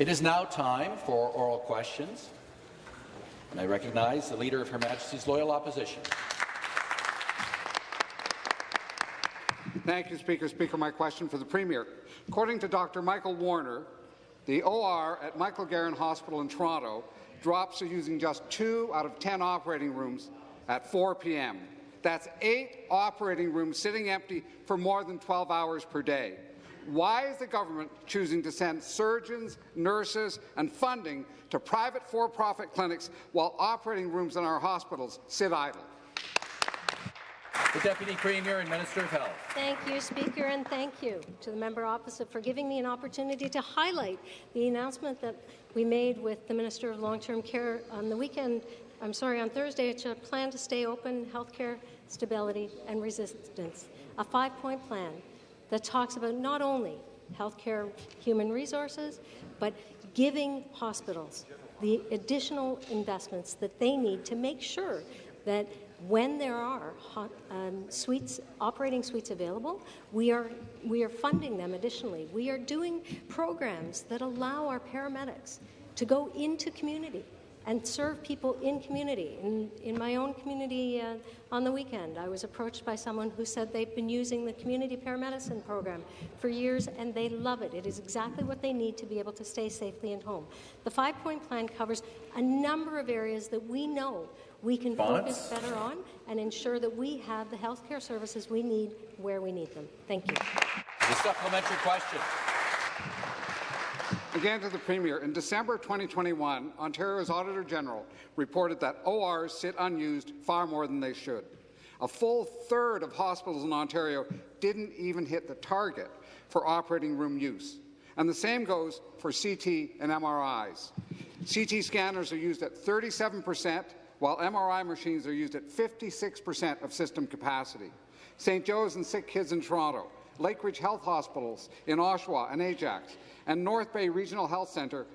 It is now time for oral questions. And I recognize the Leader of Her Majesty's Loyal Opposition. Thank you, Speaker. Speaker, my question for the Premier. According to Dr. Michael Warner, the OR at Michael Garron Hospital in Toronto drops are using just two out of 10 operating rooms at 4 p.m. That's eight operating rooms sitting empty for more than 12 hours per day. Why is the government choosing to send surgeons, nurses and funding to private for-profit clinics while operating rooms in our hospitals sit idle? The Deputy Premier and Minister of Health. Thank you, Speaker, and thank you to the member opposite for giving me an opportunity to highlight the announcement that we made with the Minister of Long-Term Care on the weekend, I'm sorry, on Thursday, it's a plan to stay open, healthcare stability and resistance, a five-point plan that talks about not only healthcare human resources, but giving hospitals the additional investments that they need to make sure that when there are hot, um, suites, operating suites available, we are, we are funding them additionally. We are doing programs that allow our paramedics to go into community and serve people in community. In, in my own community uh, on the weekend, I was approached by someone who said they've been using the community paramedicine program for years and they love it. It is exactly what they need to be able to stay safely at home. The five-point plan covers a number of areas that we know we can focus better on and ensure that we have the health care services we need where we need them. Thank you. The supplementary question. Again to the Premier. In December 2021, Ontario's Auditor General reported that ORs sit unused far more than they should. A full third of hospitals in Ontario didn't even hit the target for operating room use. And the same goes for CT and MRIs. CT scanners are used at 37 percent while MRI machines are used at 56% of system capacity. St. Joe's and Sick Kids in Toronto, Lakeridge Health Hospitals in Oshawa and Ajax, and North Bay Regional Health Centre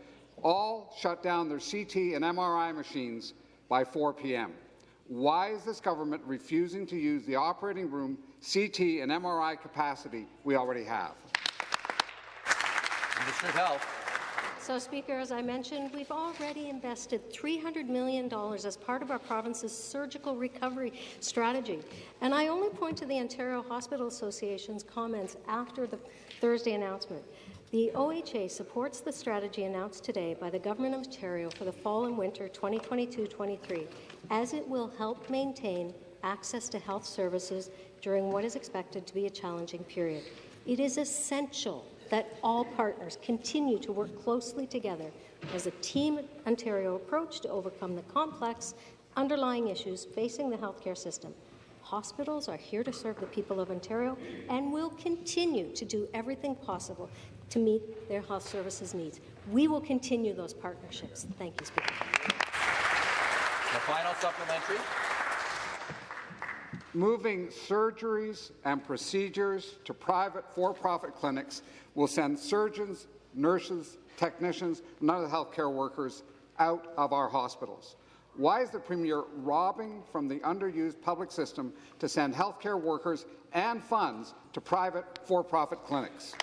all shut down their CT and MRI machines by 4 p.m. Why is this government refusing to use the operating room CT and MRI capacity we already have? Minister of Health. So, Speaker, as I mentioned, we've already invested $300 million as part of our province's surgical recovery strategy. And I only point to the Ontario Hospital Association's comments after the Thursday announcement. The OHA supports the strategy announced today by the Government of Ontario for the fall and winter 2022-23, as it will help maintain access to health services during what is expected to be a challenging period. It is essential that all partners continue to work closely together as a Team Ontario approach to overcome the complex underlying issues facing the healthcare system. Hospitals are here to serve the people of Ontario and will continue to do everything possible to meet their health services needs. We will continue those partnerships. Thank you, Speaker. The final supplementary. Moving surgeries and procedures to private for-profit clinics will send surgeons, nurses, technicians, and other healthcare workers out of our hospitals. Why is the Premier robbing from the underused public system to send healthcare workers and funds to private for-profit clinics?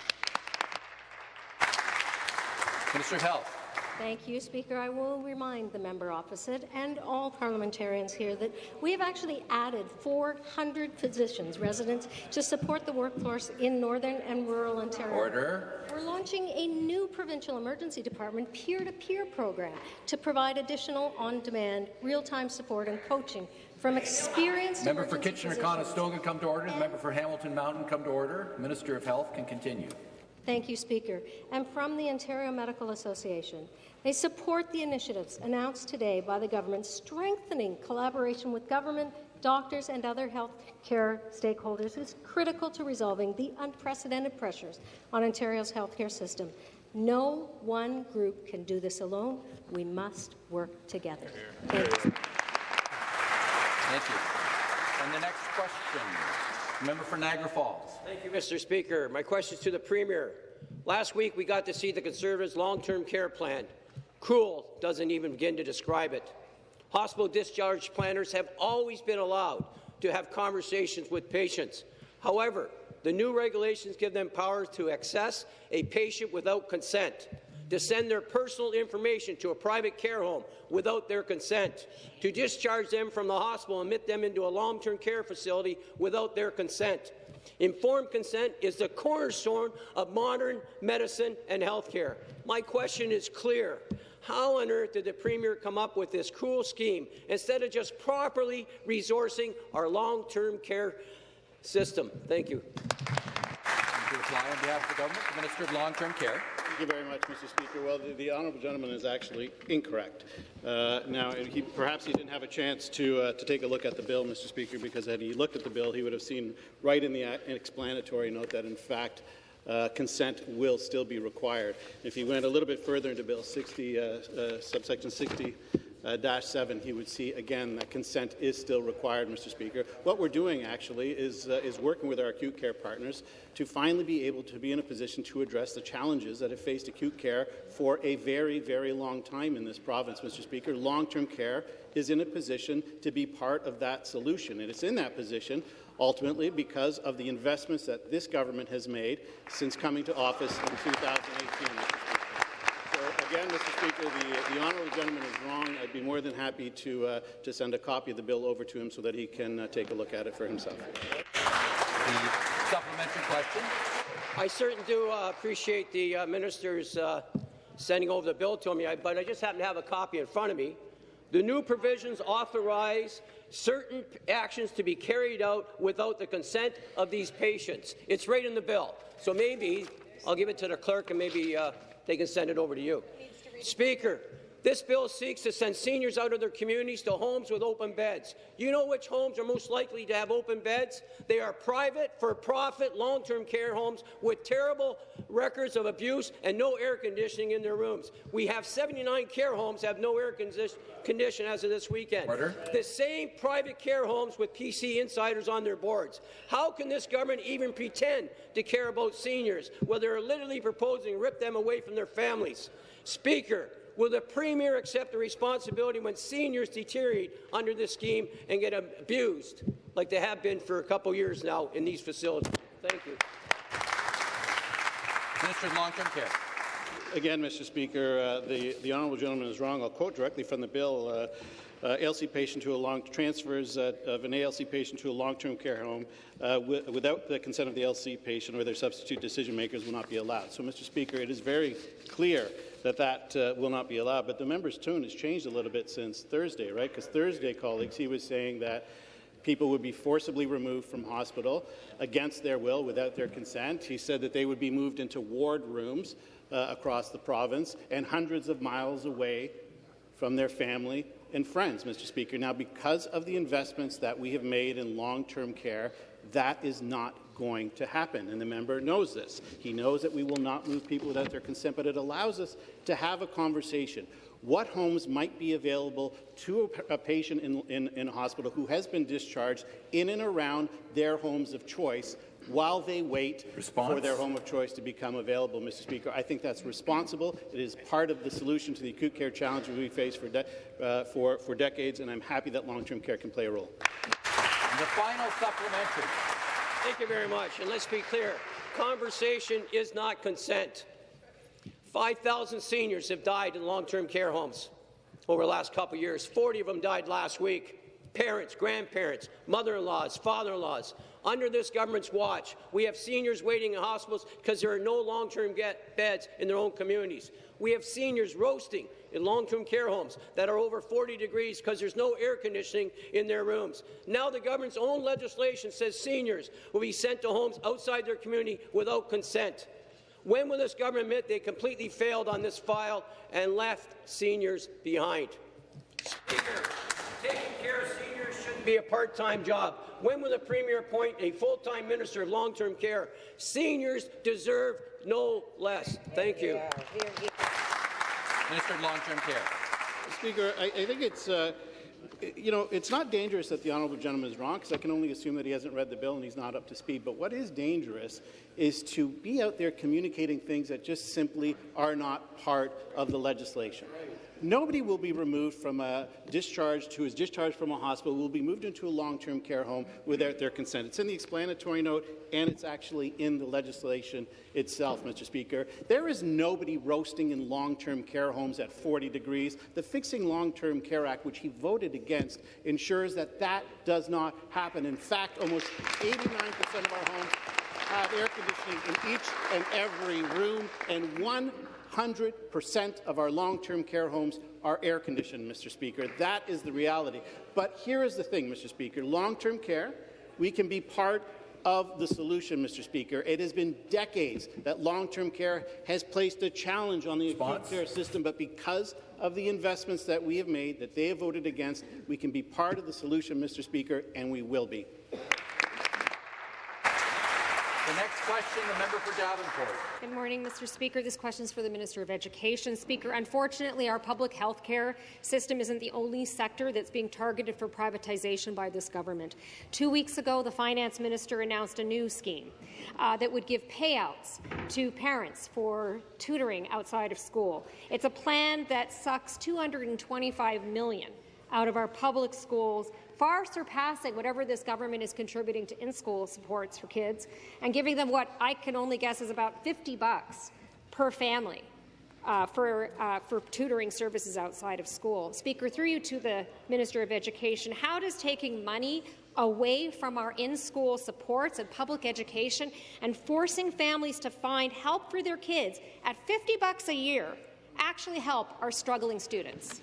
Minister of Health. Thank you, Speaker. I will remind the member opposite and all parliamentarians here that we have actually added 400 physicians, residents, to support the workforce in northern and rural Ontario. Order. We're launching a new provincial emergency department peer-to-peer -peer program to provide additional on-demand, real-time support and coaching from experienced Member for Kitchener-Conestoga come to order. The member for Hamilton Mountain come to order. Minister of Health can continue. Thank you, Speaker. And from the Ontario Medical Association, they support the initiatives announced today by the government, strengthening collaboration with government, doctors and other health care stakeholders is critical to resolving the unprecedented pressures on Ontario's healthcare system. No one group can do this alone. We must work together. Thank you. Thank you. And the next question. Member for Niagara Falls. Thank you, Mr. Speaker. My question is to the Premier. Last week, we got to see the Conservatives' long-term care plan. Cruel doesn't even begin to describe it. Hospital discharge planners have always been allowed to have conversations with patients. However, the new regulations give them power to access a patient without consent. to send their personal information to a private care home without their consent, to discharge them from the hospital and admit them into a long-term care facility without their consent. Informed consent is the cornerstone of modern medicine and health care. My question is clear. How on earth did the Premier come up with this cruel scheme instead of just properly resourcing our long-term care system? Thank you. To reply on behalf of the government, the Minister of Long-Term Care. Thank you very much, Mr. Speaker. Well, the, the honourable gentleman is actually incorrect. Uh, now, he, perhaps he didn't have a chance to, uh, to take a look at the bill, Mr. Speaker, because had he looked at the bill, he would have seen right in the explanatory note that, in fact, uh, consent will still be required. If he went a little bit further into Bill 60, uh, uh, subsection 60, uh, dash 7, he would see again that consent is still required, Mr. Speaker. What we're doing actually is, uh, is working with our acute care partners to finally be able to be in a position to address the challenges that have faced acute care for a very, very long time in this province, Mr. Speaker. Long-term care is in a position to be part of that solution, and it's in that position ultimately because of the investments that this government has made since coming to office in 2018 again, Mr. Speaker, the, the honourable gentleman is wrong. I'd be more than happy to, uh, to send a copy of the bill over to him so that he can uh, take a look at it for himself. The supplementary question. I certainly do uh, appreciate the uh, minister's uh, sending over the bill to me, but I just happen to have a copy in front of me. The new provisions authorize certain actions to be carried out without the consent of these patients. It's right in the bill. So maybe I'll give it to the clerk and maybe uh, they can send it over to you. Speaker, this bill seeks to send seniors out of their communities to homes with open beds. You know which homes are most likely to have open beds? They are private, for-profit, long-term care homes with terrible records of abuse and no air conditioning in their rooms. We have 79 care homes have no air condition as of this weekend. The same private care homes with PC insiders on their boards. How can this government even pretend to care about seniors when they're literally proposing rip them away from their families? Speaker, Will the Premier accept the responsibility when seniors deteriorate under this scheme and get abused, like they have been for a couple years now in these facilities? Thank you. Minister of Long-Term Care. Again, Mr. Speaker, uh, the, the honourable gentleman is wrong. I'll quote directly from the bill. Uh, uh, ALC patient to a long transfers uh, of an ALC patient to a long-term care home uh, without the consent of the LC patient or their substitute decision makers will not be allowed. So, Mr. Speaker, it is very clear that that uh, will not be allowed. But the member's tune has changed a little bit since Thursday, right? Because Thursday, colleagues, he was saying that people would be forcibly removed from hospital against their will, without their consent. He said that they would be moved into ward rooms uh, across the province and hundreds of miles away from their family and friends, Mr. Speaker. Now, because of the investments that we have made in long-term care, that is not going to happen, and the member knows this. He knows that we will not move people without their consent, but it allows us to have a conversation. What homes might be available to a, patient in, in, in a hospital who has been discharged in and around their homes of choice while they wait Response. for their home of choice to become available, Mr. Speaker. I think that's responsible. It is part of the solution to the acute care challenge we face for, uh, for, for decades, and I'm happy that long-term care can play a role. The final supplementary. Thank you very much. And let's be clear, conversation is not consent. 5,000 seniors have died in long-term care homes over the last couple of years. 40 of them died last week. Parents, grandparents, mother-in-laws, father-in-laws. Under this government's watch, we have seniors waiting in hospitals because there are no long-term beds in their own communities. We have seniors roasting in long-term care homes that are over 40 degrees because there's no air conditioning in their rooms. Now the government's own legislation says seniors will be sent to homes outside their community without consent. When will this government admit they completely failed on this file and left seniors behind? Speaker, taking care of seniors shouldn't be a part-time job. When will the Premier appoint a full-time Minister of Long-Term Care? Seniors deserve no less. Thank you. Minister of Long-Term Care. Speaker, I, I think it's. Uh, you know, it's not dangerous that the honourable gentleman is wrong, because I can only assume that he hasn't read the bill and he's not up to speed. But what is dangerous is to be out there communicating things that just simply are not part of the legislation. Nobody will be removed from a discharge who is discharged from a hospital will be moved into a long-term care home without their consent. It's in the explanatory note, and it's actually in the legislation itself, Mr. Speaker. There is nobody roasting in long-term care homes at 40 degrees. The Fixing Long-Term Care Act, which he voted against, ensures that that does not happen. In fact, almost 89% of our homes have air conditioning in each and every room, and 100% of our long-term care homes are air conditioned, Mr. Speaker. That is the reality. But here is the thing, Mr. Speaker. Long-term care, we can be part of the solution, Mr. Speaker. It has been decades that long-term care has placed a challenge on the acute care system, but because of the investments that we have made, that they have voted against, we can be part of the solution, Mr. Speaker, and we will be. The next question, the member for Davenport. Good morning, Mr. Speaker. This question is for the Minister of Education. Speaker, unfortunately, our public health care system isn't the only sector that's being targeted for privatization by this government. Two weeks ago, the Finance Minister announced a new scheme uh, that would give payouts to parents for tutoring outside of school. It's a plan that sucks 225 million out of our public schools far surpassing whatever this government is contributing to in-school supports for kids and giving them what I can only guess is about 50 bucks per family uh, for, uh, for tutoring services outside of school. Speaker, through you to the Minister of Education, how does taking money away from our in-school supports and public education and forcing families to find help for their kids at 50 bucks a year actually help our struggling students?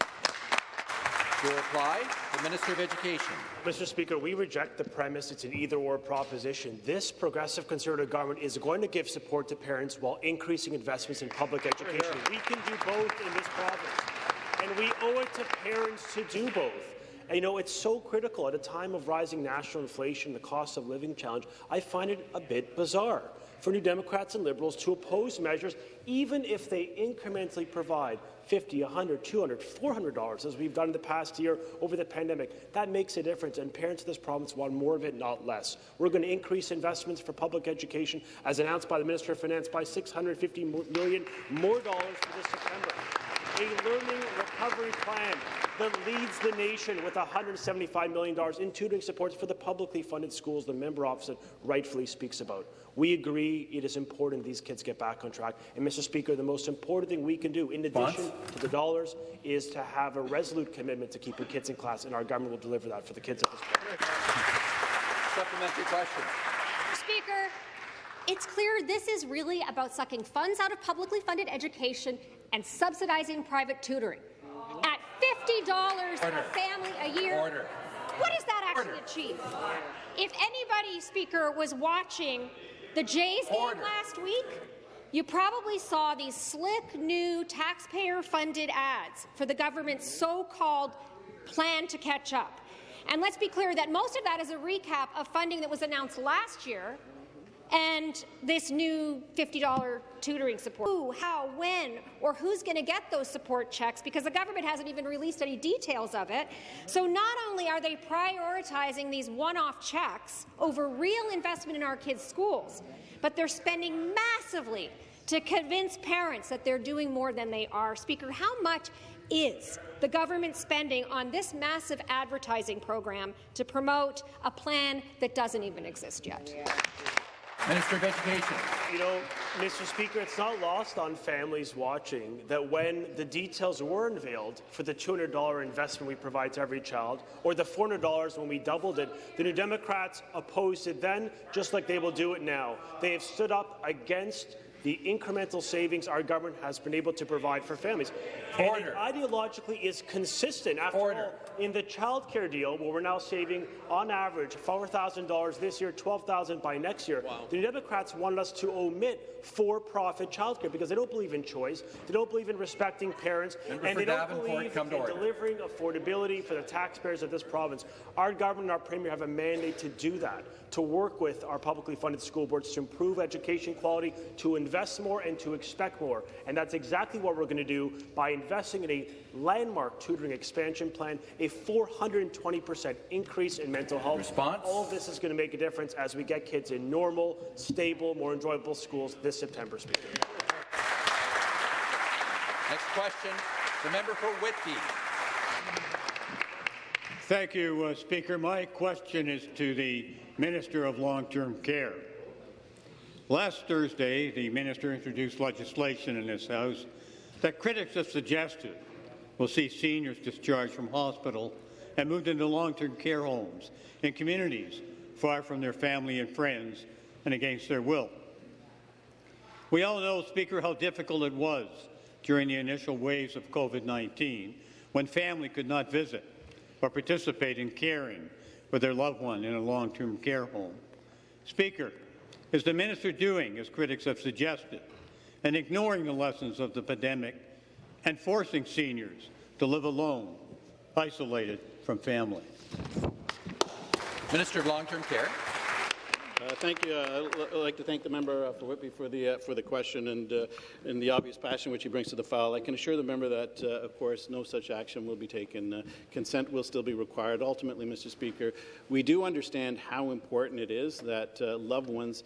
To reply, the Minister of Education. Mr. Speaker, we reject the premise it's an either-or proposition. This progressive Conservative government is going to give support to parents while increasing investments in public education. We can do both in this province, and we owe it to parents to do both. And, you know, it's so critical at a time of rising national inflation, the cost of living challenge. I find it a bit bizarre for New Democrats and Liberals to oppose measures, even if they incrementally provide 50, 100, 200, 400 dollars, as we've done in the past year over the pandemic. That makes a difference, and parents of this province want more of it, not less. We're going to increase investments for public education, as announced by the Minister of Finance, by 650 million more dollars for this September. A learning recovery plan that leads the nation with $175 million in tutoring supports for the publicly funded schools the member opposite rightfully speaks about. We agree it is important these kids get back on track. And, Mr. Speaker, the most important thing we can do, in addition to the dollars, is to have a resolute commitment to keeping kids in class, and our government will deliver that for the kids at this point. Supplementary question. Speaker, it's clear this is really about sucking funds out of publicly funded education and subsidizing private tutoring. At $50 Order. a family a year, Order. what does that actually Order. achieve? If anybody, Speaker, was watching the Jays game last week, you probably saw these slick new taxpayer-funded ads for the government's so-called plan to catch up. And let's be clear that most of that is a recap of funding that was announced last year and this new $50 tutoring support. Who, how, when, or who's going to get those support checks because the government hasn't even released any details of it. So not only are they prioritizing these one-off checks over real investment in our kids' schools, but they're spending massively to convince parents that they're doing more than they are. Speaker, how much is the government spending on this massive advertising program to promote a plan that doesn't even exist yet? Minister of Education. You know, Mr. Speaker, it's not lost on families watching that when the details were unveiled for the $200 investment we provide to every child, or the $400 when we doubled it, the New Democrats opposed it then, just like they will do it now. They have stood up against the incremental savings our government has been able to provide for families. Order. And it ideologically is consistent. After Order. all, in the child care deal, where we're now saving, on average, $4,000 this year, $12,000 by next year, the Democrats wanted us to omit for-profit child care because they don't believe in choice, they don't believe in respecting parents, Member and they don't believe come to in delivering affordability for the taxpayers of this province. Our government and our Premier have a mandate to do that, to work with our publicly funded school boards to improve education quality, to invest more and to expect more. And that's exactly what we're going to do by investing in a landmark tutoring expansion plan, a 420% increase in mental health. Response? All of this is going to make a difference as we get kids in normal, stable, more enjoyable schools this September, Speaker. Next question, the member for Whitby. Thank you, uh, Speaker. My question is to the Minister of Long-Term Care. Last Thursday, the minister introduced legislation in this House that critics have suggested will see seniors discharged from hospital and moved into long-term care homes in communities far from their family and friends and against their will. We all know, Speaker, how difficult it was during the initial waves of COVID-19 when family could not visit or participate in caring for their loved one in a long-term care home. Speaker, is the minister doing as critics have suggested and ignoring the lessons of the pandemic and forcing seniors to live alone, isolated from family? Minister of Long-Term Care. Uh, thank you. Uh, I'd like to thank the member uh, for Whitby for the uh, for the question and uh, and the obvious passion which he brings to the file. I can assure the member that, uh, of course, no such action will be taken. Uh, consent will still be required. Ultimately, Mr. Speaker, we do understand how important it is that uh, loved ones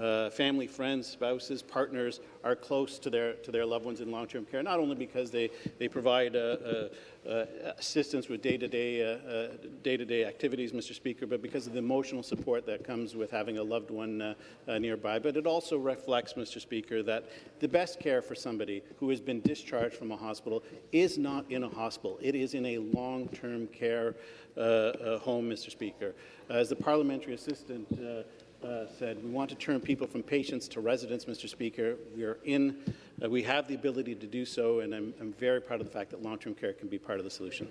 uh, family, friends, spouses, partners are close to their to their loved ones in long-term care. Not only because they they provide uh, uh, uh, assistance with day-to-day uh, uh, day-to-day activities, Mr. Speaker, but because of the emotional support that comes with having a loved one nearby. But it also reflects, Mr. Speaker, that the best care for somebody who has been discharged from a hospital is not in a hospital. It is in a long-term care home, Mr. Speaker. As the parliamentary assistant. Uh, said, we want to turn people from patients to residents, Mr. Speaker. We are in, uh, we have the ability to do so, and I'm, I'm very proud of the fact that long-term care can be part of the solution.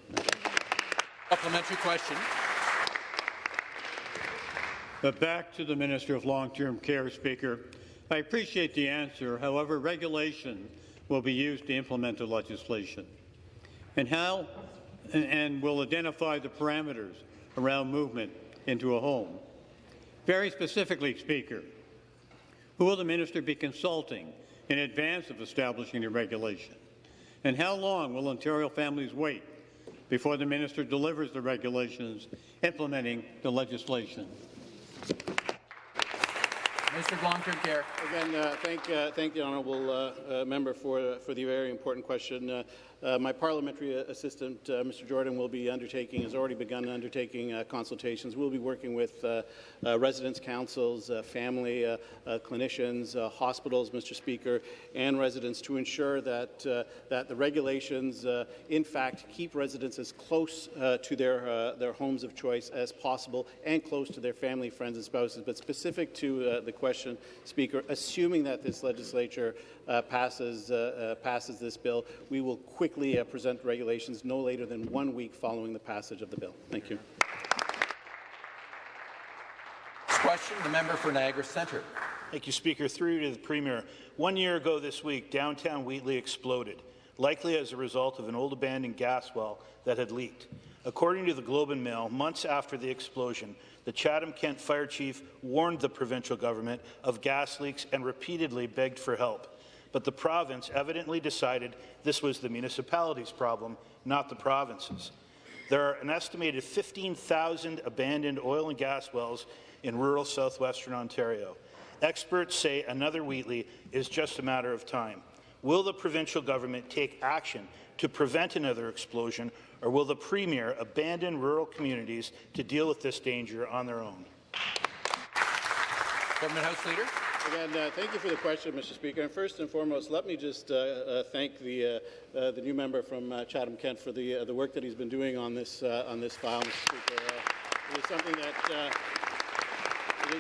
Supplementary question. But back to the Minister of Long-Term Care, Speaker. I appreciate the answer. However, regulation will be used to implement the legislation. And how and will identify the parameters around movement into a home. Very specifically, Speaker, who will the minister be consulting in advance of establishing the regulation? And how long will Ontario families wait before the minister delivers the regulations implementing the legislation? Mr. of Long-Term Care. Again, uh, thank, uh, thank the honourable uh, uh, member for, uh, for the very important question. Uh, uh, my parliamentary assistant, uh, Mr. Jordan, will be undertaking, has already begun undertaking uh, consultations. We'll be working with uh, uh, residents' councils, uh, family, uh, uh, clinicians, uh, hospitals, Mr. Speaker, and residents to ensure that, uh, that the regulations, uh, in fact, keep residents as close uh, to their, uh, their homes of choice as possible and close to their family, friends, and spouses. But specific to uh, the question, Speaker, assuming that this legislature uh, passes, uh, uh, passes this bill, we will quickly uh, present regulations no later than one week following the passage of the bill. Thank you. Question, the member for Niagara Centre. Thank you, Speaker. Through to the Premier. One year ago this week, downtown Wheatley exploded, likely as a result of an old abandoned gas well that had leaked. According to the Globe and Mail, months after the explosion, the Chatham-Kent fire chief warned the provincial government of gas leaks and repeatedly begged for help. But the province evidently decided this was the municipality's problem, not the province's. There are an estimated 15,000 abandoned oil and gas wells in rural southwestern Ontario. Experts say another Wheatley is just a matter of time. Will the provincial government take action to prevent another explosion, or will the Premier abandon rural communities to deal with this danger on their own? Government House Leader. Again, uh, thank you for the question, Mr. Speaker. And first and foremost, let me just uh, uh, thank the, uh, uh, the new member from uh, Chatham-Kent for the, the work that he's been doing on this, on this file, Mr. Speaker. It is something that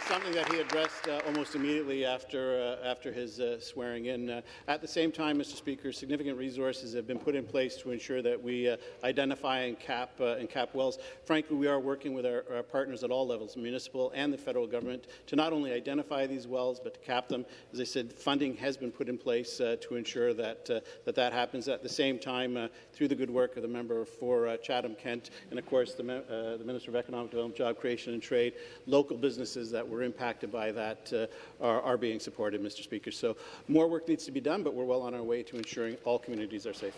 something that he addressed uh, almost immediately after, uh, after his uh, swearing in. Uh, at the same time, Mr. Speaker, significant resources have been put in place to ensure that we uh, identify and cap, uh, and cap wells. Frankly, we are working with our, our, partners at all levels, municipal and the federal government, to not only identify these wells, but to cap them. As I said, funding has been put in place to ensure that, that that happens. At the same time, through the good work of the member for Chatham-Kent, and of course the, the Minister of Economic Development, Job Creation and Trade, local businesses that were impacted by that uh, are, are, being supported, Mr. Speaker. So more work needs to be done, but we're well on our way to ensuring all communities are safe.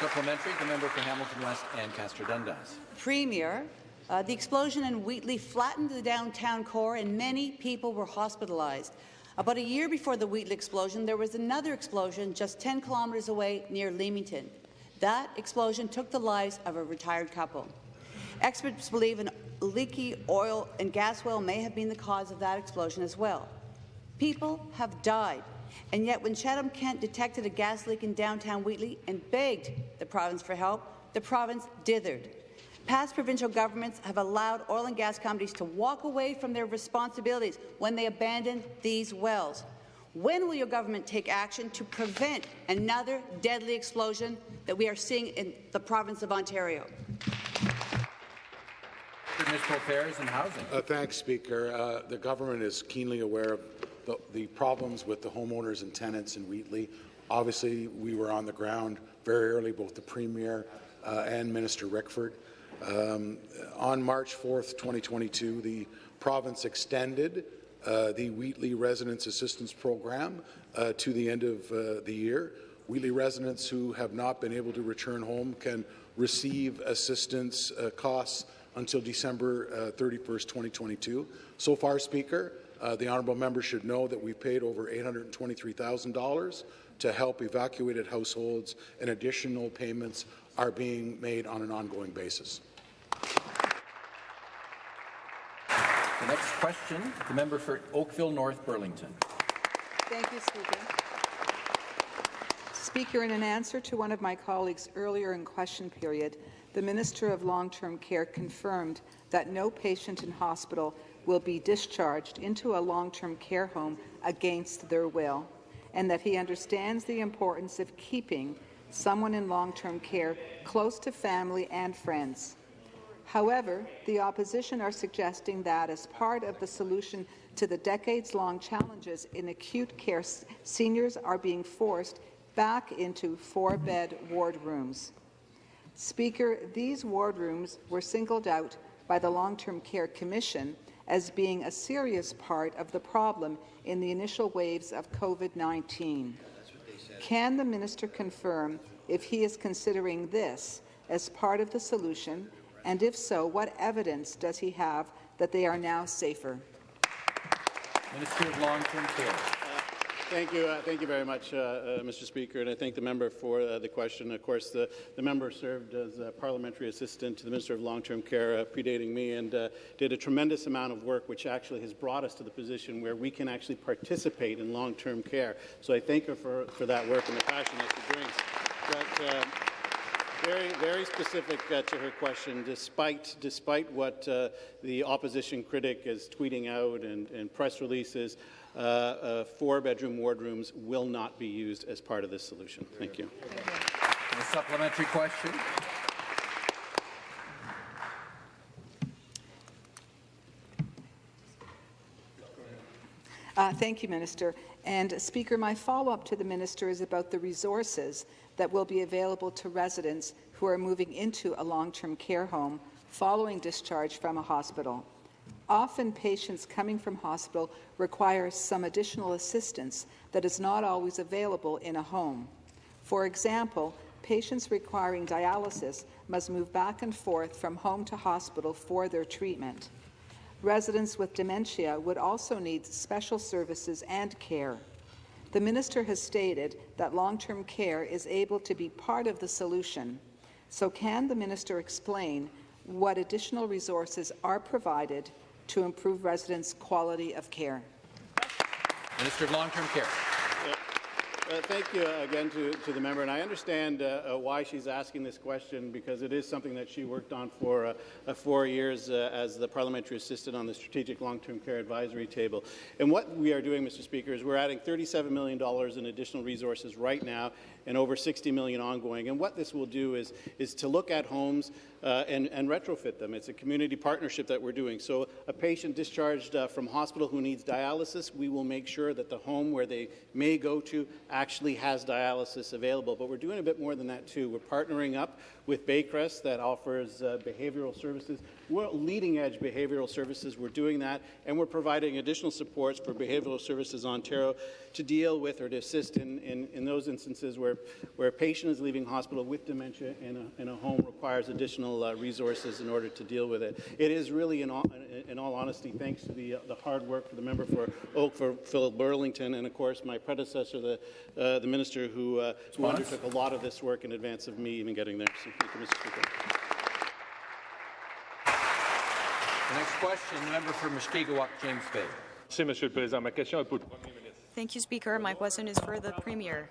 Supplementary, the member for Hamilton West Ancaster Dundas. Premier, uh, the explosion in Wheatley flattened the downtown core and many people were hospitalized. About a year before the Wheatley explosion, there was another explosion just 10 kilometres away near Leamington. That explosion took the lives of a retired couple. Experts believe an leaky oil and gas well may have been the cause of that explosion as well. People have died, and yet when Chatham-Kent detected a gas leak in downtown Wheatley and begged the province for help, the province dithered. Past provincial governments have allowed oil and gas companies to walk away from their responsibilities when they abandoned these wells. When will your government take action to prevent another deadly explosion that we are seeing in the province of Ontario? Municipal Affairs and Housing. Uh, thanks, Speaker. Uh, the government is keenly aware of the, the, problems with the homeowners and tenants in Wheatley. Obviously, we were on the ground very early, both the Premier uh, and Minister Rickford. Um, on March 4th, 2022, the province extended uh, the Wheatley Residents Assistance Program uh, to the end of uh, the year. Wheatley residents who have not been able to return home can receive assistance uh, costs until December uh, 31st, 2022. So far, Speaker, uh, the honourable member should know that we've paid over $823,000 to help evacuated households, and additional payments are being made on an ongoing basis. The next question, the member for Oakville North Burlington. Thank you, Speaker. Speaker, in an answer to one of my colleagues earlier in question period, the Minister of Long-Term Care confirmed that no patient in hospital will be discharged into a long-term care home against their will, and that he understands the importance of keeping someone in long-term care close to family and friends. However, the opposition are suggesting that as part of the solution to the decades-long challenges in acute care, seniors are being forced back into four-bed ward rooms. Speaker, these ward rooms were singled out by the Long-Term Care Commission as being a serious part of the problem in the initial waves of COVID-19. Can the minister confirm if he is considering this as part of the solution and if so, what evidence does he have that they are now safer? Minister of Long-Term Care. Thank you. Uh, thank you very much, uh, uh, Mr. Speaker, and I thank the member for uh, the question. Of course, the, the member served as parliamentary assistant to the Minister of Long-Term Care, uh, predating me, and uh, did a tremendous amount of work, which actually has brought us to the position where we can actually participate in long-term care. So I thank her for, for that work and the passion that she brings. But, very, very specific uh, to her question. Despite, despite what uh, the opposition critic is tweeting out and, and press releases, uh, uh four-bedroom wardrooms will not be used as part of this solution. Thank you. A supplementary question. Uh, thank you, Minister. And Speaker, my follow-up to the Minister is about the resources that will be available to residents who are moving into a long-term care home following discharge from a hospital. Often patients coming from hospital require some additional assistance that is not always available in a home. For example, patients requiring dialysis must move back and forth from home to hospital for their treatment. Residents with dementia would also need special services and care. The minister has stated that long-term care is able to be part of the solution. So can the minister explain what additional resources are provided to improve residents' quality of care? Minister of Long-Term Care. Uh, thank you uh, again to, to the member, and I understand uh, uh, why she's asking this question because it is something that she worked on for uh, uh, four years as the parliamentary assistant on the Strategic Long-Term Care Advisory Table. And what we are doing, Mr. Speaker, is we're adding $37 million in additional resources right now and over 60 million ongoing. And what this will do is, is to look at homes uh, and, and, retrofit them. It's a community partnership that we're doing. So a patient discharged uh, from hospital who needs dialysis, we will make sure that the home where they may go to actually has dialysis available. But we're doing a bit more than that too. We're partnering up with Baycrest that offers uh, behavioral services, well, leading-edge behavioral services. We're doing that, and we're providing additional supports for Behavioral Services Ontario to deal with or to assist in, in, in those instances where, where a patient is leaving hospital with dementia and a, and a home requires additional uh, resources in order to deal with it. It is really, in all, in all honesty, thanks to the, uh, the hard work for the member for Oak, for Phil Burlington, and of course my predecessor, the, uh, the minister who, uh, who undertook a lot of this work in advance of me even getting there. So thank you, Mr. Speaker. The next question, the member for Mushkegowuk, James Bay. Merci, Monsieur le Président. Ma question est pour le Premier ministre. Thank you, Speaker. My question is for the Premier.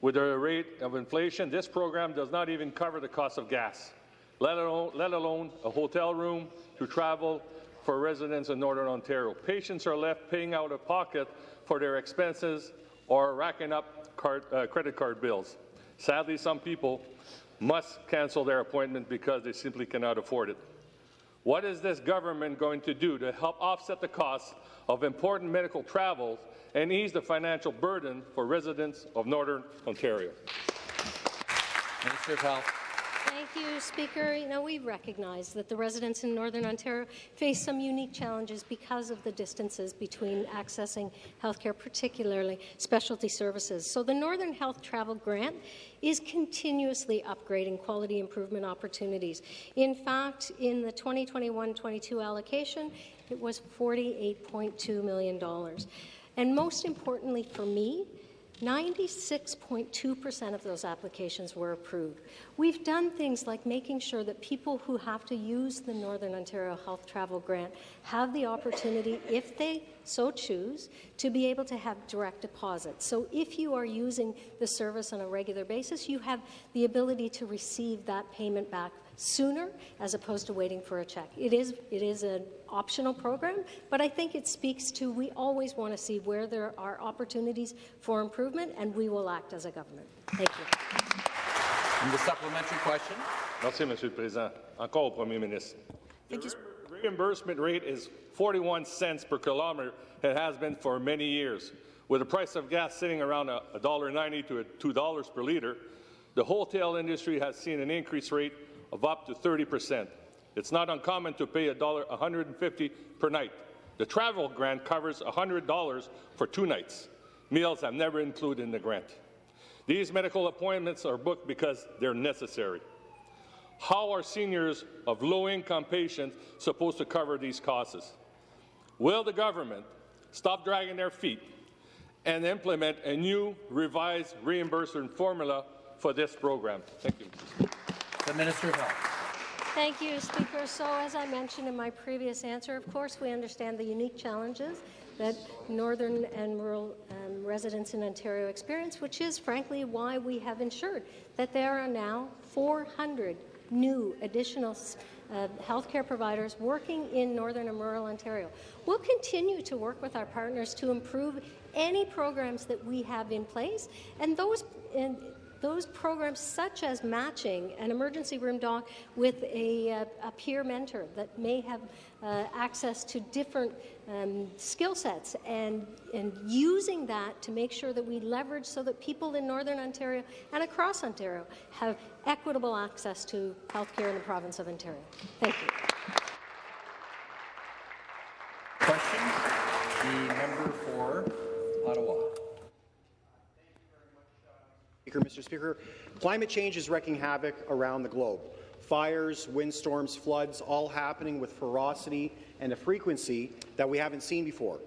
With the rate of inflation, this program does not even cover the cost of gas, let alone, let alone a hotel room to travel for residents in Northern Ontario. Patients are left paying out of pocket for their expenses or racking up card, uh, credit card bills. Sadly, some people must cancel their appointment because they simply cannot afford it. What is this government going to do to help offset the costs of important medical travels and ease the financial burden for residents of Northern Ontario? Minister of Health. Thank you, Speaker. You know, we recognize that the residents in Northern Ontario face some unique challenges because of the distances between accessing healthcare, particularly specialty services. So the Northern Health Travel Grant is continuously upgrading quality improvement opportunities. In fact, in the 2021-22 allocation, it was $48.2 million. And most importantly for me, 96.2% of those applications were approved. We've done things like making sure that people who have to use the Northern Ontario Health Travel Grant have the opportunity, if they so choose, to be able to have direct deposits. So if you are using the service on a regular basis, you have the ability to receive that payment back sooner as opposed to waiting for a check. It is, it is an optional program, but I think it speaks to we always want to see where there are opportunities for improvement, and we will act as a government. Thank you. And the supplementary question. Merci, Monsieur le Président. Encore au Premier ministre. Thank you. The reimbursement rate is 41 cents per kilometre. It has been for many years. With the price of gas sitting around $1.90 to $2 per litre, the wholesale industry has seen an increase rate of up to 30 percent. It's not uncommon to pay $150 per night. The travel grant covers $100 for two nights. Meals are never included in the grant. These medical appointments are booked because they're necessary. How are seniors of low-income patients supposed to cover these costs? Will the government stop dragging their feet and implement a new revised reimbursement formula for this program? Thank you. The Minister of Health. Thank you, Speaker. So, as I mentioned in my previous answer, of course, we understand the unique challenges that northern and rural um, residents in Ontario experience, which is, frankly, why we have ensured that there are now 400 new additional uh, healthcare providers working in northern and rural Ontario. We'll continue to work with our partners to improve any programs that we have in place, and those. Those programs such as matching an emergency room doc with a, uh, a peer mentor that may have uh, access to different um, skill sets and, and using that to make sure that we leverage so that people in Northern Ontario and across Ontario have equitable access to healthcare in the province of Ontario. Thank you. Question? The member for Ottawa. Speaker, Mr. Speaker, climate change is wreaking havoc around the globe. Fires, windstorms, floods, all happening with ferocity and a frequency that we haven't seen before.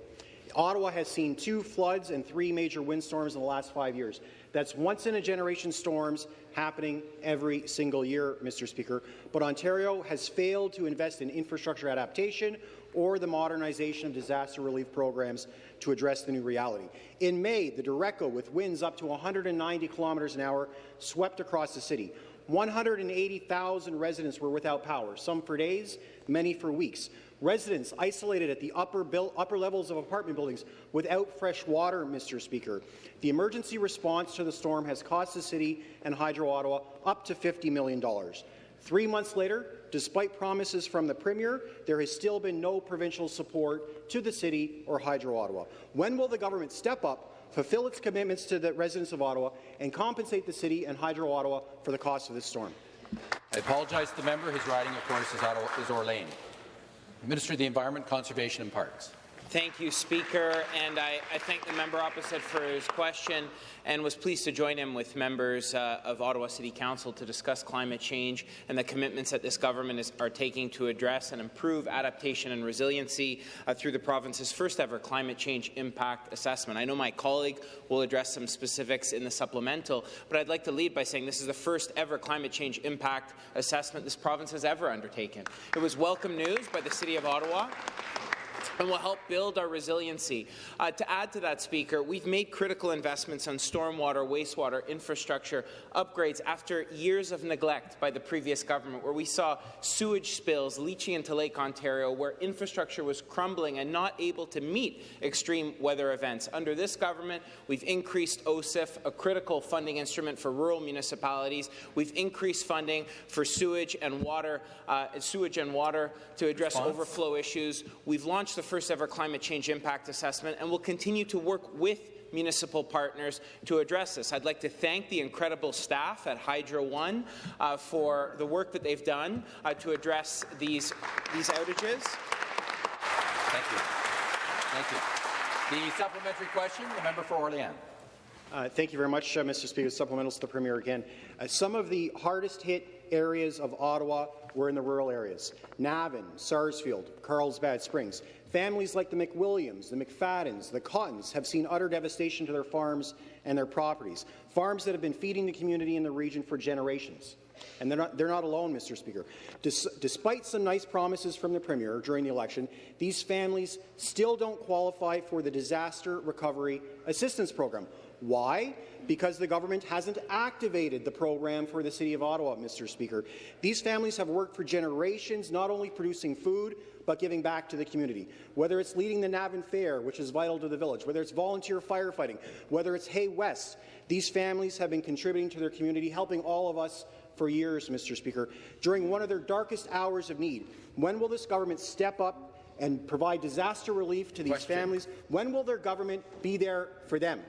Ottawa has seen two floods and three major windstorms in the last five years. That's once-in-a-generation storms happening every single year, Mr. Speaker. But Ontario has failed to invest in infrastructure adaptation or the modernization of disaster relief programs to address the new reality. In May, the Derecho, with winds up to 190 kilometres an hour, swept across the city. 180,000 residents were without power, some for days, many for weeks. Residents isolated at the upper, upper levels of apartment buildings without fresh water, Mr. Speaker. The emergency response to the storm has cost the city and Hydro Ottawa up to $50 million. Three months later, despite promises from the Premier, there has still been no provincial support to the City or Hydro Ottawa. When will the government step up, fulfill its commitments to the residents of Ottawa, and compensate the City and Hydro Ottawa for the cost of this storm. I apologize to the member. His riding, of course, is, Ottawa, is Orléans. Minister of the Environment, Conservation and Parks. Thank you, Speaker, and I, I, thank the member opposite for his question and was pleased to join him with members uh, of Ottawa City Council to discuss climate change and the commitments that this government is, are taking to address and improve adaptation and resiliency uh, through the province's first ever climate change impact assessment. I know my colleague will address some specifics in the supplemental, but I'd like to lead by saying this is the first ever climate change impact assessment this province has ever undertaken. It was welcome news by the City of Ottawa and will help build our resiliency. Uh, to add to that, Speaker, we've made critical investments on stormwater, wastewater, infrastructure upgrades after years of neglect by the previous government, where we saw sewage spills leaching into Lake Ontario, where infrastructure was crumbling and not able to meet extreme weather events. Under this government, we've increased OCIF, a critical funding instrument for rural municipalities. We've increased funding for sewage and water, uh, sewage and water to address Response? overflow issues. We've launched the first ever climate change impact assessment and will continue to work with municipal partners to address this. I'd like to thank the incredible staff at Hydro One uh, for the work that they've done uh, to address these, these outages. Thank you. Thank you. The supplementary question, the member for Orléans. Uh, thank you very much, uh, Mr. Speaker. Supplementals to the Premier again. Uh, some of the hardest hit areas of Ottawa were in the rural areas. Navan, Sarsfield, Carlsbad Springs. Families like the McWilliams, the McFaddens, the Cottons have seen utter devastation to their farms and their properties, farms that have been feeding the community in the region for generations. And they're not, they're not alone, Mr. Speaker. Des despite some nice promises from the Premier during the election, these families still don't qualify for the Disaster Recovery Assistance Program. Why? Because the government hasn't activated the program for the City of Ottawa, Mr. Speaker. These families have worked for generations, not only producing food, but giving back to the community. Whether it's leading the Navan Fair, which is vital to the village, whether it's volunteer firefighting, whether it's Hay West, these families have been contributing to their community, helping all of us for years, Mr. Speaker, during one of their darkest hours of need. When will this government step up and provide disaster relief to these Question. families? When will their government be there for them?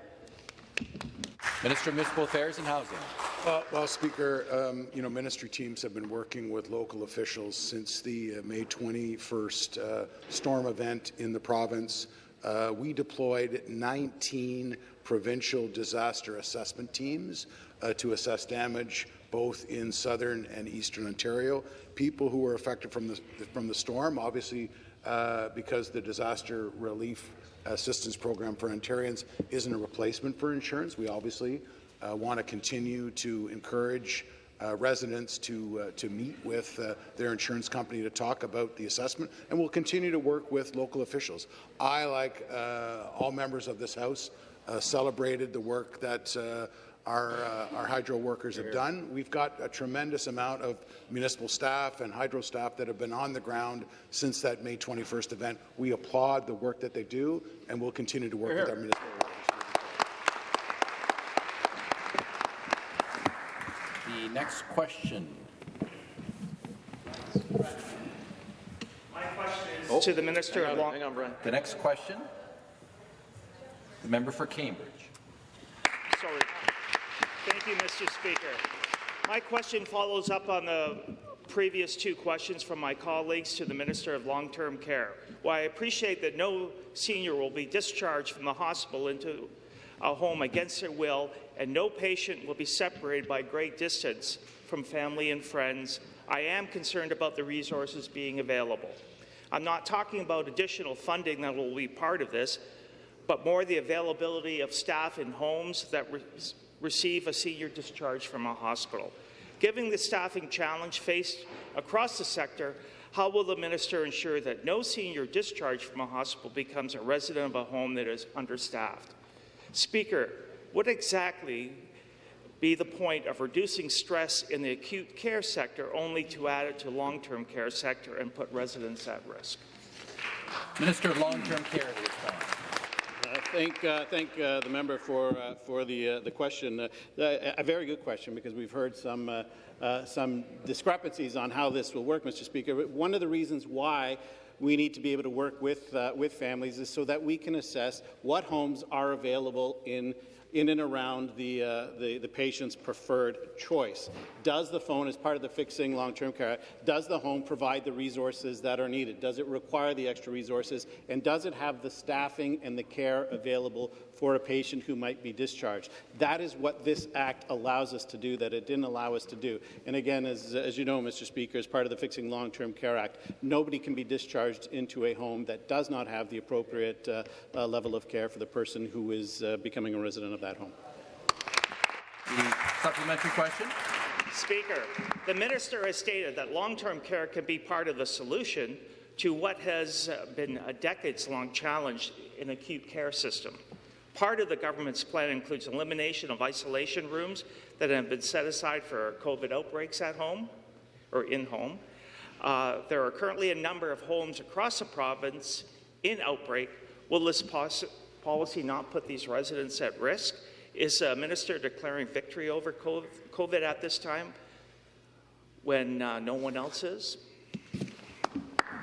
Minister of Municipal Affairs and Housing. Well, well Speaker, um, you know, ministry teams have been working with local officials since the uh, May 21st uh, storm event in the province. Uh, we deployed 19 provincial disaster assessment teams uh, to assess damage both in southern and eastern Ontario. People who were affected from the, from the storm, obviously, uh, because the disaster relief assistance program for Ontarians isn't a replacement for insurance. We obviously uh, want to continue to encourage uh, residents to uh, to meet with uh, their insurance company to talk about the assessment, and we'll continue to work with local officials. I, like uh, all members of this House, uh, celebrated the work that our, uh, our hydro workers have done. We've got a tremendous amount of municipal staff and hydro staff that have been on the ground since that May 21st event. We applaud the work that they do, and we'll continue to work with our municipal workers. The next question. My question is oh, to the Minister hang of on, hang on, The next question, the member for Cambridge. Thank you, Mr. Speaker. My question follows up on the previous two questions from my colleagues to the Minister of Long-Term Care. While I appreciate that no senior will be discharged from the hospital into a home against their will and no patient will be separated by great distance from family and friends, I am concerned about the resources being available. I'm not talking about additional funding that will be part of this, but more the availability of staff in homes that receive a senior discharge from a hospital. Given the staffing challenge faced across the sector, how will the minister ensure that no senior discharged from a hospital becomes a resident of a home that is understaffed? Speaker, what exactly be the point of reducing stress in the acute care sector only to add it to long-term care sector and put residents at risk? Minister of Long-Term Care thank uh, thank uh, the member for uh, for the uh, the question. Uh, a very good question because we've heard some uh, some discrepancies on how this will work, Mr. Speaker. One of the reasons why we need to be able to work with, with families is so that we can assess what homes are available in in and around the, uh, the, the, patient's preferred choice. Does the phone, as part of the Fixing Long-Term Care does the home provide the resources that are needed? Does it require the extra resources? And does it have the staffing and the care available for a patient who might be discharged? That is what this Act allows us to do that it didn't allow us to do. And again, as, as you know, Mr. Speaker, as part of the Fixing Long-Term Care Act, nobody can be discharged into a home that does not have the appropriate uh, uh, level of care for the person who is uh, becoming a resident of that home. The supplementary question. Speaker, the minister has stated that long-term care can be part of the solution to what has uh, been a decades-long challenge in the acute care system. Part of the government's plan includes elimination of isolation rooms that have been set aside for COVID outbreaks at home or in home. Uh, there are currently a number of homes across the province in outbreak. Will this policy not put these residents at risk? Is the minister declaring victory over COVID at this time when uh, no one else is?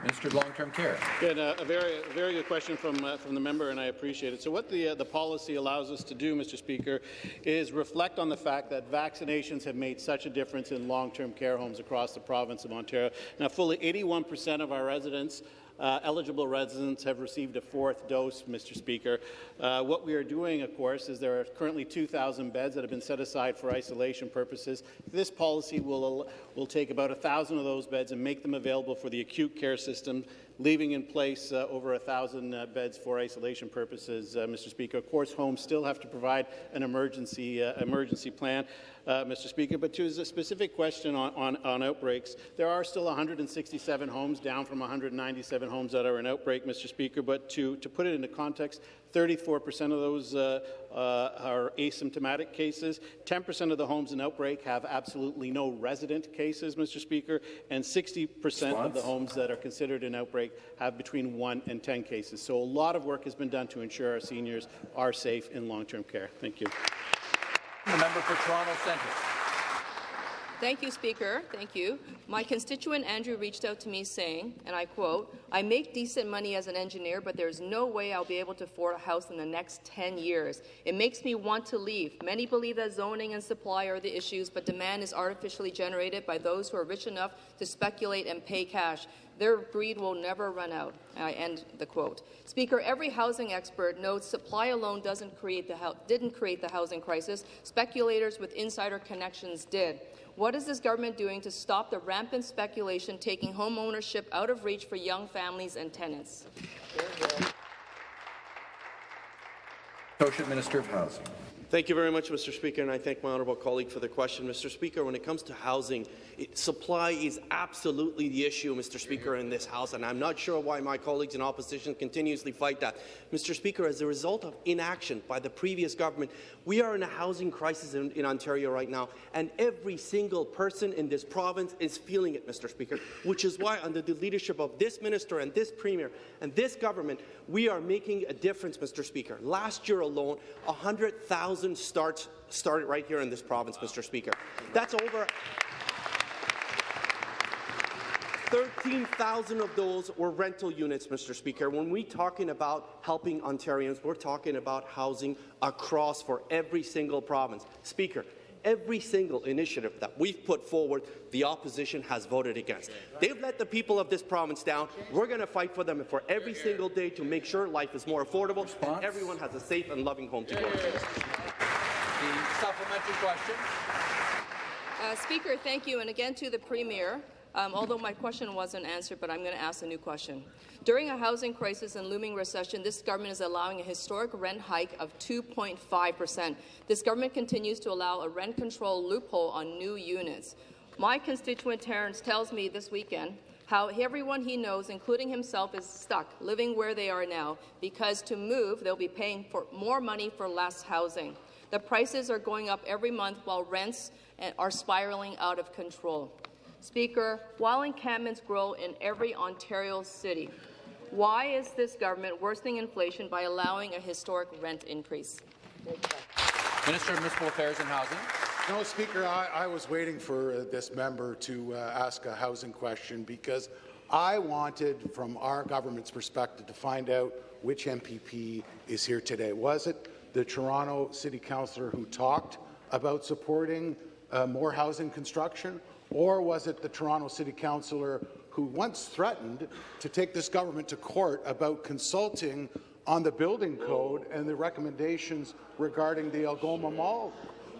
Minister of Long-Term Care. Yeah, uh, a very, very good question from uh, from the member, and I appreciate it. So, what the uh, the policy allows us to do, Mr. Speaker, is reflect on the fact that vaccinations have made such a difference in long-term care homes across the province of Ontario. Now, fully 81 percent of our residents uh, eligible residents have received a fourth dose, Mr. Speaker. Uh, what we are doing, of course, is there are currently 2,000 beds that have been set aside for isolation purposes. This policy will, will take about 1,000 of those beds and make them available for the acute care system leaving in place uh, over 1,000 uh, beds for isolation purposes, uh, Mr. Speaker. Of course, homes still have to provide an emergency, uh, emergency plan, uh, Mr. Speaker. But to a specific question on, on, on, outbreaks, there are still 167 homes, down from 197 homes that are in outbreak, Mr. Speaker. But to, to put it into context, 34% of those uh, uh, are asymptomatic cases. 10% of the homes in outbreak have absolutely no resident cases, Mr. Speaker, and 60% of the homes that are considered an outbreak have between 1 and 10 cases. So a lot of work has been done to ensure our seniors are safe in long-term care. Thank you. The member for Toronto Centre. Thank you, Speaker. Thank you. My constituent Andrew reached out to me saying, and I quote, I make decent money as an engineer, but there's no way I'll be able to afford a house in the next 10 years. It makes me want to leave. Many believe that zoning and supply are the issues, but demand is artificially generated by those who are rich enough to speculate and pay cash. Their greed will never run out. I end the quote. Speaker, every housing expert knows supply alone doesn't create the didn't create the housing crisis. Speculators with insider connections did. What is this government doing to stop the rampant speculation taking home ownership out of reach for young families and tenants? Associate Minister of Housing. Thank you very much, Mr. Speaker, and I thank my honourable colleague for the question. Mr. Speaker, when it comes to housing, it, supply is absolutely the issue, Mr. Speaker, in this House, and I'm not sure why my colleagues in opposition continuously fight that. Mr. Speaker, as a result of inaction by the previous government, we are in a housing crisis in, in Ontario right now, and every single person in this province is feeling it, Mr. Speaker, which is why, under the leadership of this minister and this premier and this government, we are making a difference, Mr. Speaker. Last year alone, 100,000 1,000 starts started right here in this province, Mr. Speaker. That's over 13,000 of those were rental units, Mr. Speaker. When we're talking about helping Ontarians, we're talking about housing across for every single province. Speaker, every single initiative that we've put forward, the opposition has voted against. They've let the people of this province down. We're going to fight for them for every single day to make sure life is more affordable and everyone has a safe and loving home to go to. The supplementary question. Uh, Speaker, thank you. And again to the Premier. Um, although my question wasn't answered, but I'm going to ask a new question. During a housing crisis and looming recession, this government is allowing a historic rent hike of 2.5 percent. This government continues to allow a rent control loophole on new units. My constituent Terrence tells me this weekend how everyone he knows, including himself, is stuck living where they are now because to move, they'll be paying for more money for less housing. The prices are going up every month while rents eh, are spiraling out of control. Speaker, while encampments grow in every Ontario city, why is this government worsening inflation by allowing a historic rent increase? Minister of Municipal Affairs and Housing. No, Speaker, I, I was waiting for uh, this member to uh, ask a housing question because I wanted, from our government's perspective, to find out which MPP is here today. Was it the Toronto City Councillor who talked about supporting uh, more housing construction, or was it the Toronto City Councillor who once threatened to take this government to court about consulting on the building code and the recommendations regarding the Algoma Mall?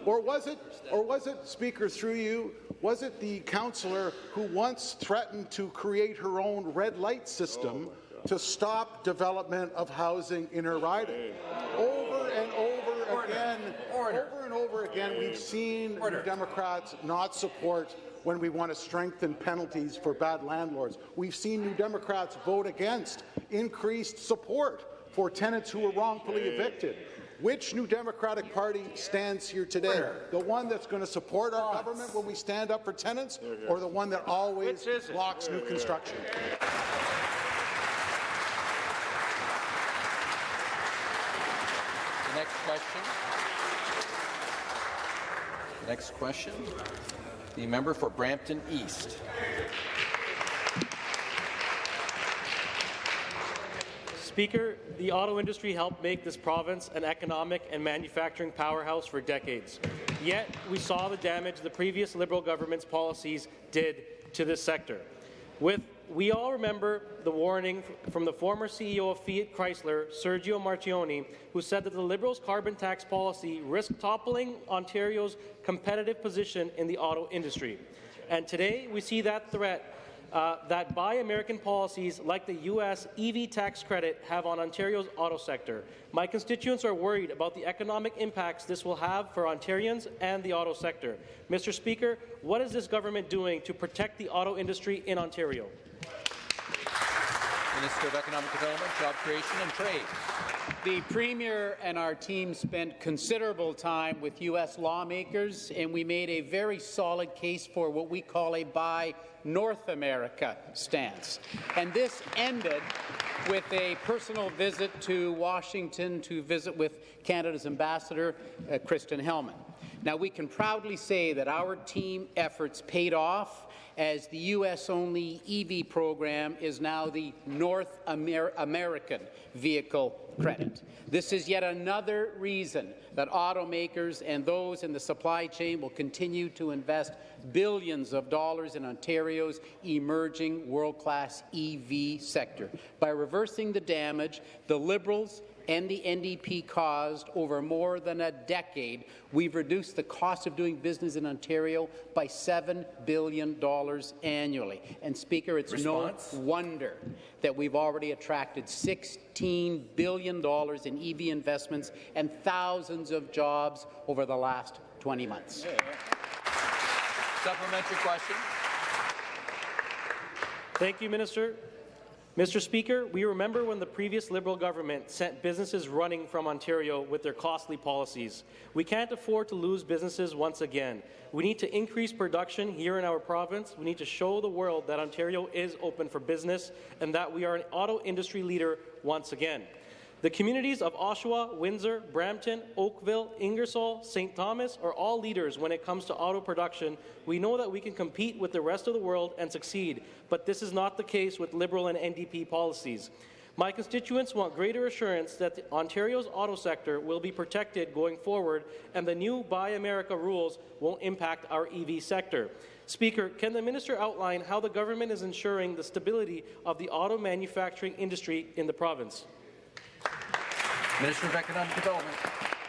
Or was it, or was it, Speaker, through you, was it the councillor who once threatened to create her own red light system oh, to stop development of housing in her riding? Over and over again, over and over again, we've seen New Democrats not support when we want to strengthen penalties for bad landlords. We've seen New Democrats vote against increased support for tenants who were wrongfully evicted. Which New Democratic Party stands here today? The one that's going to support our government when we stand up for tenants, or the one that always blocks new construction? The next question. Next question. The member for Brampton East. Speaker, the auto industry helped make this province an economic and manufacturing powerhouse for decades. Yet, we saw the damage the previous Liberal government's policies did to this sector. With we all remember the warning from the former CEO of Fiat Chrysler, Sergio Marchionne, who said that the Liberals' carbon tax policy risked toppling Ontario's competitive position in the auto industry. And today, we see that threat uh, that Buy American policies like the U.S. EV tax credit have on Ontario's auto sector. My constituents are worried about the economic impacts this will have for Ontarians and the auto sector. Mr. Speaker, what is this government doing to protect the auto industry in Ontario? Minister of Economic Development, Job Creation and Trade. The Premier and our team spent considerable time with U.S. lawmakers, and we made a very solid case for what we call a Buy North America stance. And this ended with a personal visit to Washington to visit with Canada's ambassador, uh, Kirsten Hillman. Now, we can proudly say that our team efforts paid off as the U.S.-only EV program is now the North Amer American vehicle credit. This is yet another reason that automakers and those in the supply chain will continue to invest billions of dollars in Ontario's emerging world-class EV sector. By reversing the damage the Liberals and the NDP caused over more than a decade, we've reduced the cost of doing business in Ontario by $7 billion annually. And, Speaker, it's Response? no wonder that we've already attracted $16 billion in EV investments and thousands of jobs over the last 20 months. Supplementary question. Thank you, Minister. Mr. Speaker, we remember when the previous Liberal government sent businesses running from Ontario with their costly policies. We can't afford to lose businesses once again. We need to increase production here in our province. We need to show the world that Ontario is open for business and that we are an auto industry leader once again. The communities of Oshawa, Windsor, Brampton, Oakville, Ingersoll, St. Thomas are all leaders when it comes to auto production. We know that we can compete with the rest of the world and succeed, but this is not the case with Liberal and NDP policies. My constituents want greater assurance that Ontario's auto sector will be protected going forward and the new Buy America rules won't impact our EV sector. Speaker, can the minister outline how the government is ensuring the stability of the auto manufacturing industry in the province? Minister of Economic Development.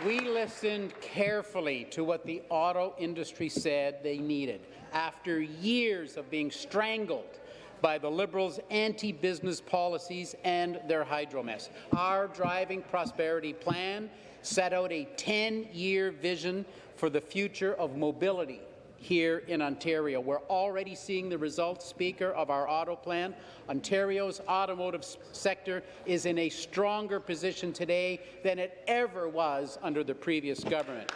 We listened carefully to what the auto industry said they needed after years of being strangled by the Liberals' anti-business policies and their hydro mess. Our Driving Prosperity Plan set out a 10-year vision for the future of mobility here in Ontario. We're already seeing the results, Speaker, of our auto plan. Ontario's automotive sector is in a stronger position today than it ever was under the previous government.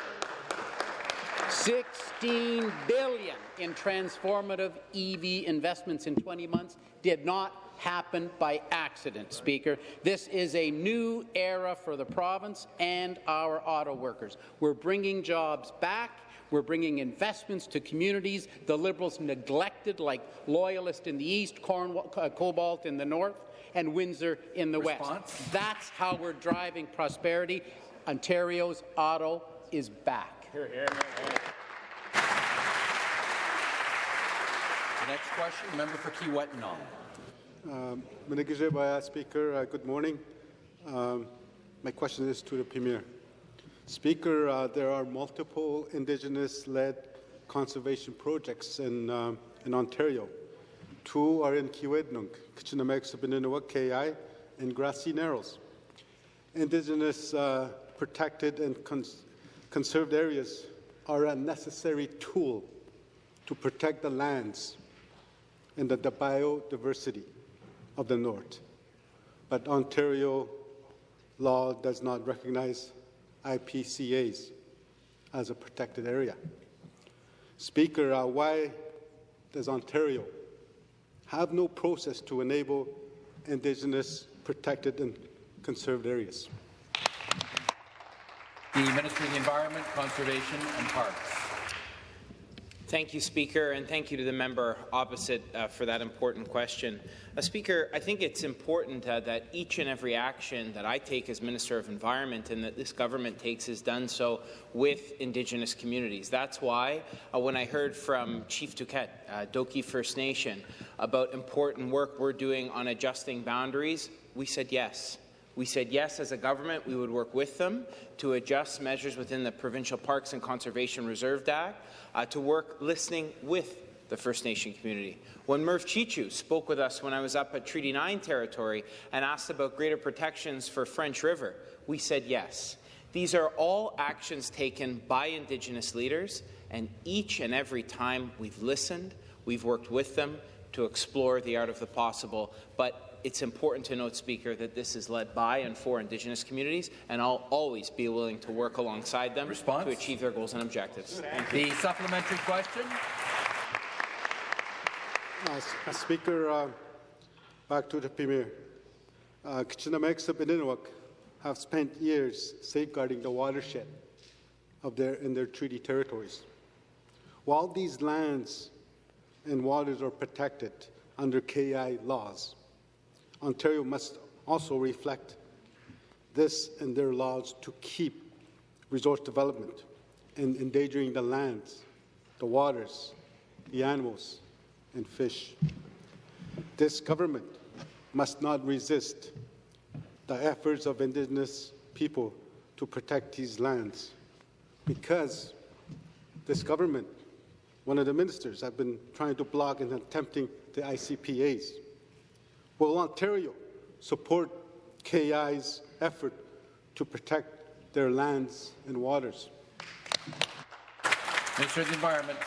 16 billion in transformative EV investments in 20 months did not happen by accident, Speaker. This is a new era for the province and our auto workers. We're bringing jobs back. We're bringing investments to communities the Liberals neglected, like Loyalist in the east, Cornwall, uh, Cobalt in the north, and Windsor in the Response? west. That's how we're driving prosperity. Ontario's auto is back. The next question, member for Kiiwetinoong. Um, Manigajebaya, Speaker, uh, good morning. Um, my question is to the Premier. Speaker, uh, there are multiple Indigenous-led conservation projects in, um, in Ontario. Two are in Kichinamek, KI, and Grassy Narrows. Indigenous uh, protected and cons- conserved areas are a necessary tool to protect the lands and the, the biodiversity of the North. But Ontario law does not recognize IPCAs as a protected area. Speaker, uh, why does Ontario have no process to enable Indigenous protected and conserved areas? The Minister of the Environment, Conservation and Parks. Thank you, Speaker, and thank you to the member opposite uh, for that important question. Uh, Speaker, I think it's important uh, that each and every action that I take as Minister of Environment and that this government takes is done so with Indigenous communities. That's why uh, when I heard from Chief Duquette, uh, Doki First Nation, about important work we're doing on adjusting boundaries, we said yes. We said yes as a government, we would work with them to adjust measures within the Provincial Parks and Conservation Reserve Act, uh, to work listening with the First Nation community. When Merv Chichu spoke with us when I was up at Treaty 9 territory and asked about greater protections for French River, we said yes. These are all actions taken by Indigenous leaders, and each and every time we've listened, we've worked with them to explore the art of the possible. But it's important to note, Speaker, that this is led by and for Indigenous communities, and I'll always be willing to work alongside them Response? to achieve their goals and objectives. Thank you. The supplementary question. Uh, Speaker, uh, back to the Premier. Uh, Kichinamek and Innuit have spent years safeguarding the watershed of their, in their treaty territories. While these lands and waters are protected under KI laws, Ontario must also reflect this in their laws to keep resource development and endangering the lands, the waters, the animals, and fish. This government must not resist the efforts of Indigenous people to protect these lands because this government, one of the ministers, have been trying to block and attempting the ICPAs. Will Ontario support KI's effort to protect their lands and waters? Minister of the Environment.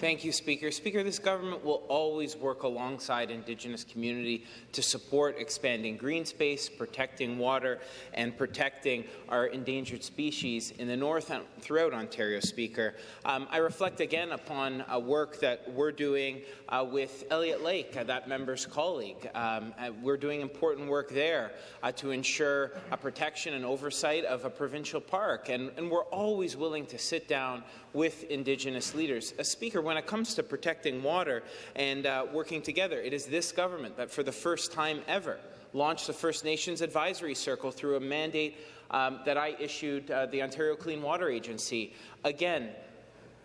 Thank you, Speaker. Speaker, this government will always work alongside Indigenous community to support expanding green space, protecting water, and protecting our endangered species in the north and throughout Ontario, Speaker. Um, I reflect again upon uh, work that we're doing uh, with Elliot Lake, uh, that member's colleague. Um, uh, we're doing important work there uh, to ensure a protection and oversight of a provincial park, and, and we're always willing to sit down with Indigenous leaders. Uh, Speaker, when it comes to protecting water and uh, working together, it is this government that for the first time ever launched the First Nations Advisory Circle through a mandate um, that I issued uh, the Ontario Clean Water Agency. Again,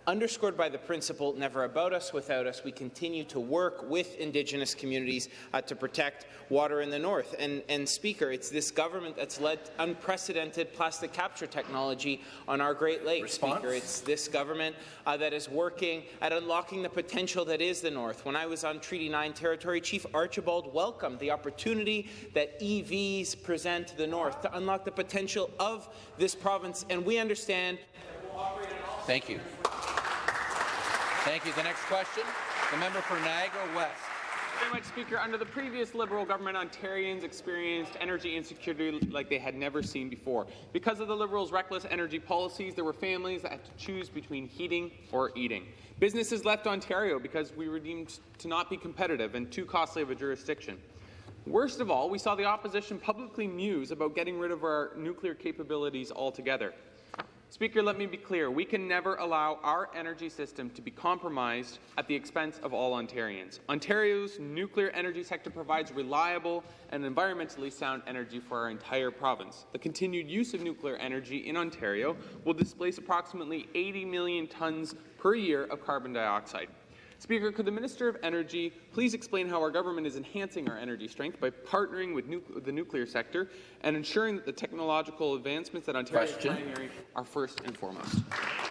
underscored by the principle never about us without us, we continue to work with Indigenous communities uh, to protect water in the north. And, and Speaker, it's this government that's led unprecedented plastic capture technology on our Great Lakes. Response? Speaker, it's this government uh, that is working at unlocking the potential that is the north. When I was on Treaty 9 territory, Chief Archibald welcomed the opportunity that EVs present to the north to unlock the potential of this province, and we understand. Thank you. Thank you. The next question, the member for Niagara West. Thank you very much, Speaker. Under the previous Liberal government, Ontarians experienced energy insecurity like they had never seen before. Because of the Liberals' reckless energy policies, there were families that had to choose between heating or eating. Businesses left Ontario because we were deemed to not be competitive and too costly of a jurisdiction. Worst of all, we saw the opposition publicly muse about getting rid of our nuclear capabilities altogether. Speaker, let me be clear. We can never allow our energy system to be compromised at the expense of all Ontarians. Ontario's nuclear energy sector provides reliable and environmentally sound energy for our entire province. The continued use of nuclear energy in Ontario will displace approximately 80 million tonnes per year of carbon dioxide. Speaker, could the Minister of Energy please explain how our government is enhancing our energy strength by partnering with nu the nuclear sector and ensuring that the technological advancements that Ontario Question. is pioneering are first and foremost?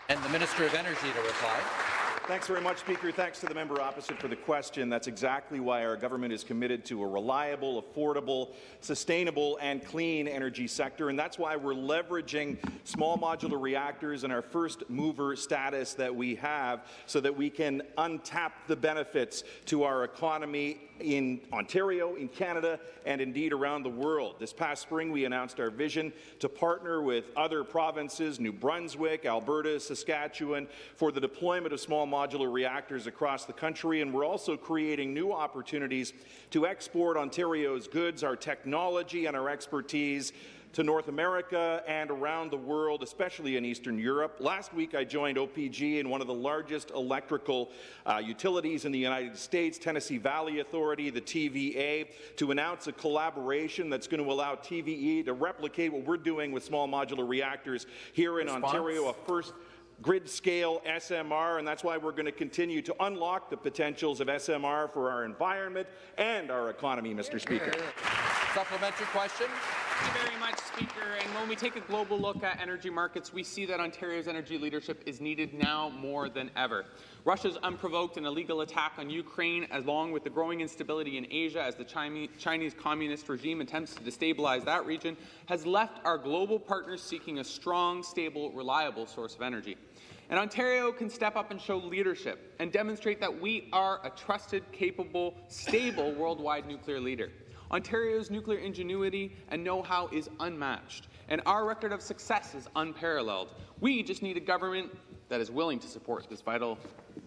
And the Minister of Energy to reply. Thanks very much, Speaker. Thanks to the member opposite for the question. That's exactly why our government is committed to a reliable, affordable, sustainable, and clean energy sector. And that's why we're leveraging small modular reactors and our first mover status that we have so that we can untap the benefits to our economy in Ontario, in Canada, and indeed around the world. This past spring, we announced our vision to partner with other provinces, New Brunswick, Alberta, Saskatchewan, for the deployment of small modular reactors across the country. And we're also creating new opportunities to export Ontario's goods, our technology, and our expertise to North America and around the world, especially in Eastern Europe. Last week, I joined OPG in one of the largest electrical uh, utilities in the United States, Tennessee Valley Authority, the TVA, to announce a collaboration that's going to allow TVE to replicate what we're doing with small modular reactors here in Response? Ontario, a first grid scale SMR, and that's why we're going to continue to unlock the potentials of SMR for our environment and our economy, Mr. Speaker. Supplementary question. Thank you very much, Speaker. And when we take a global look at energy markets, we see that Ontario's energy leadership is needed now more than ever. Russia's unprovoked and illegal attack on Ukraine, along with the growing instability in Asia as the Chinese communist regime attempts to destabilize that region, has left our global partners seeking a strong, stable, reliable source of energy. And Ontario can step up and show leadership and demonstrate that we are a trusted, capable, stable worldwide nuclear leader. Ontario's nuclear ingenuity and know-how is unmatched, and our record of success is unparalleled. We just need a government that is willing to support this vital,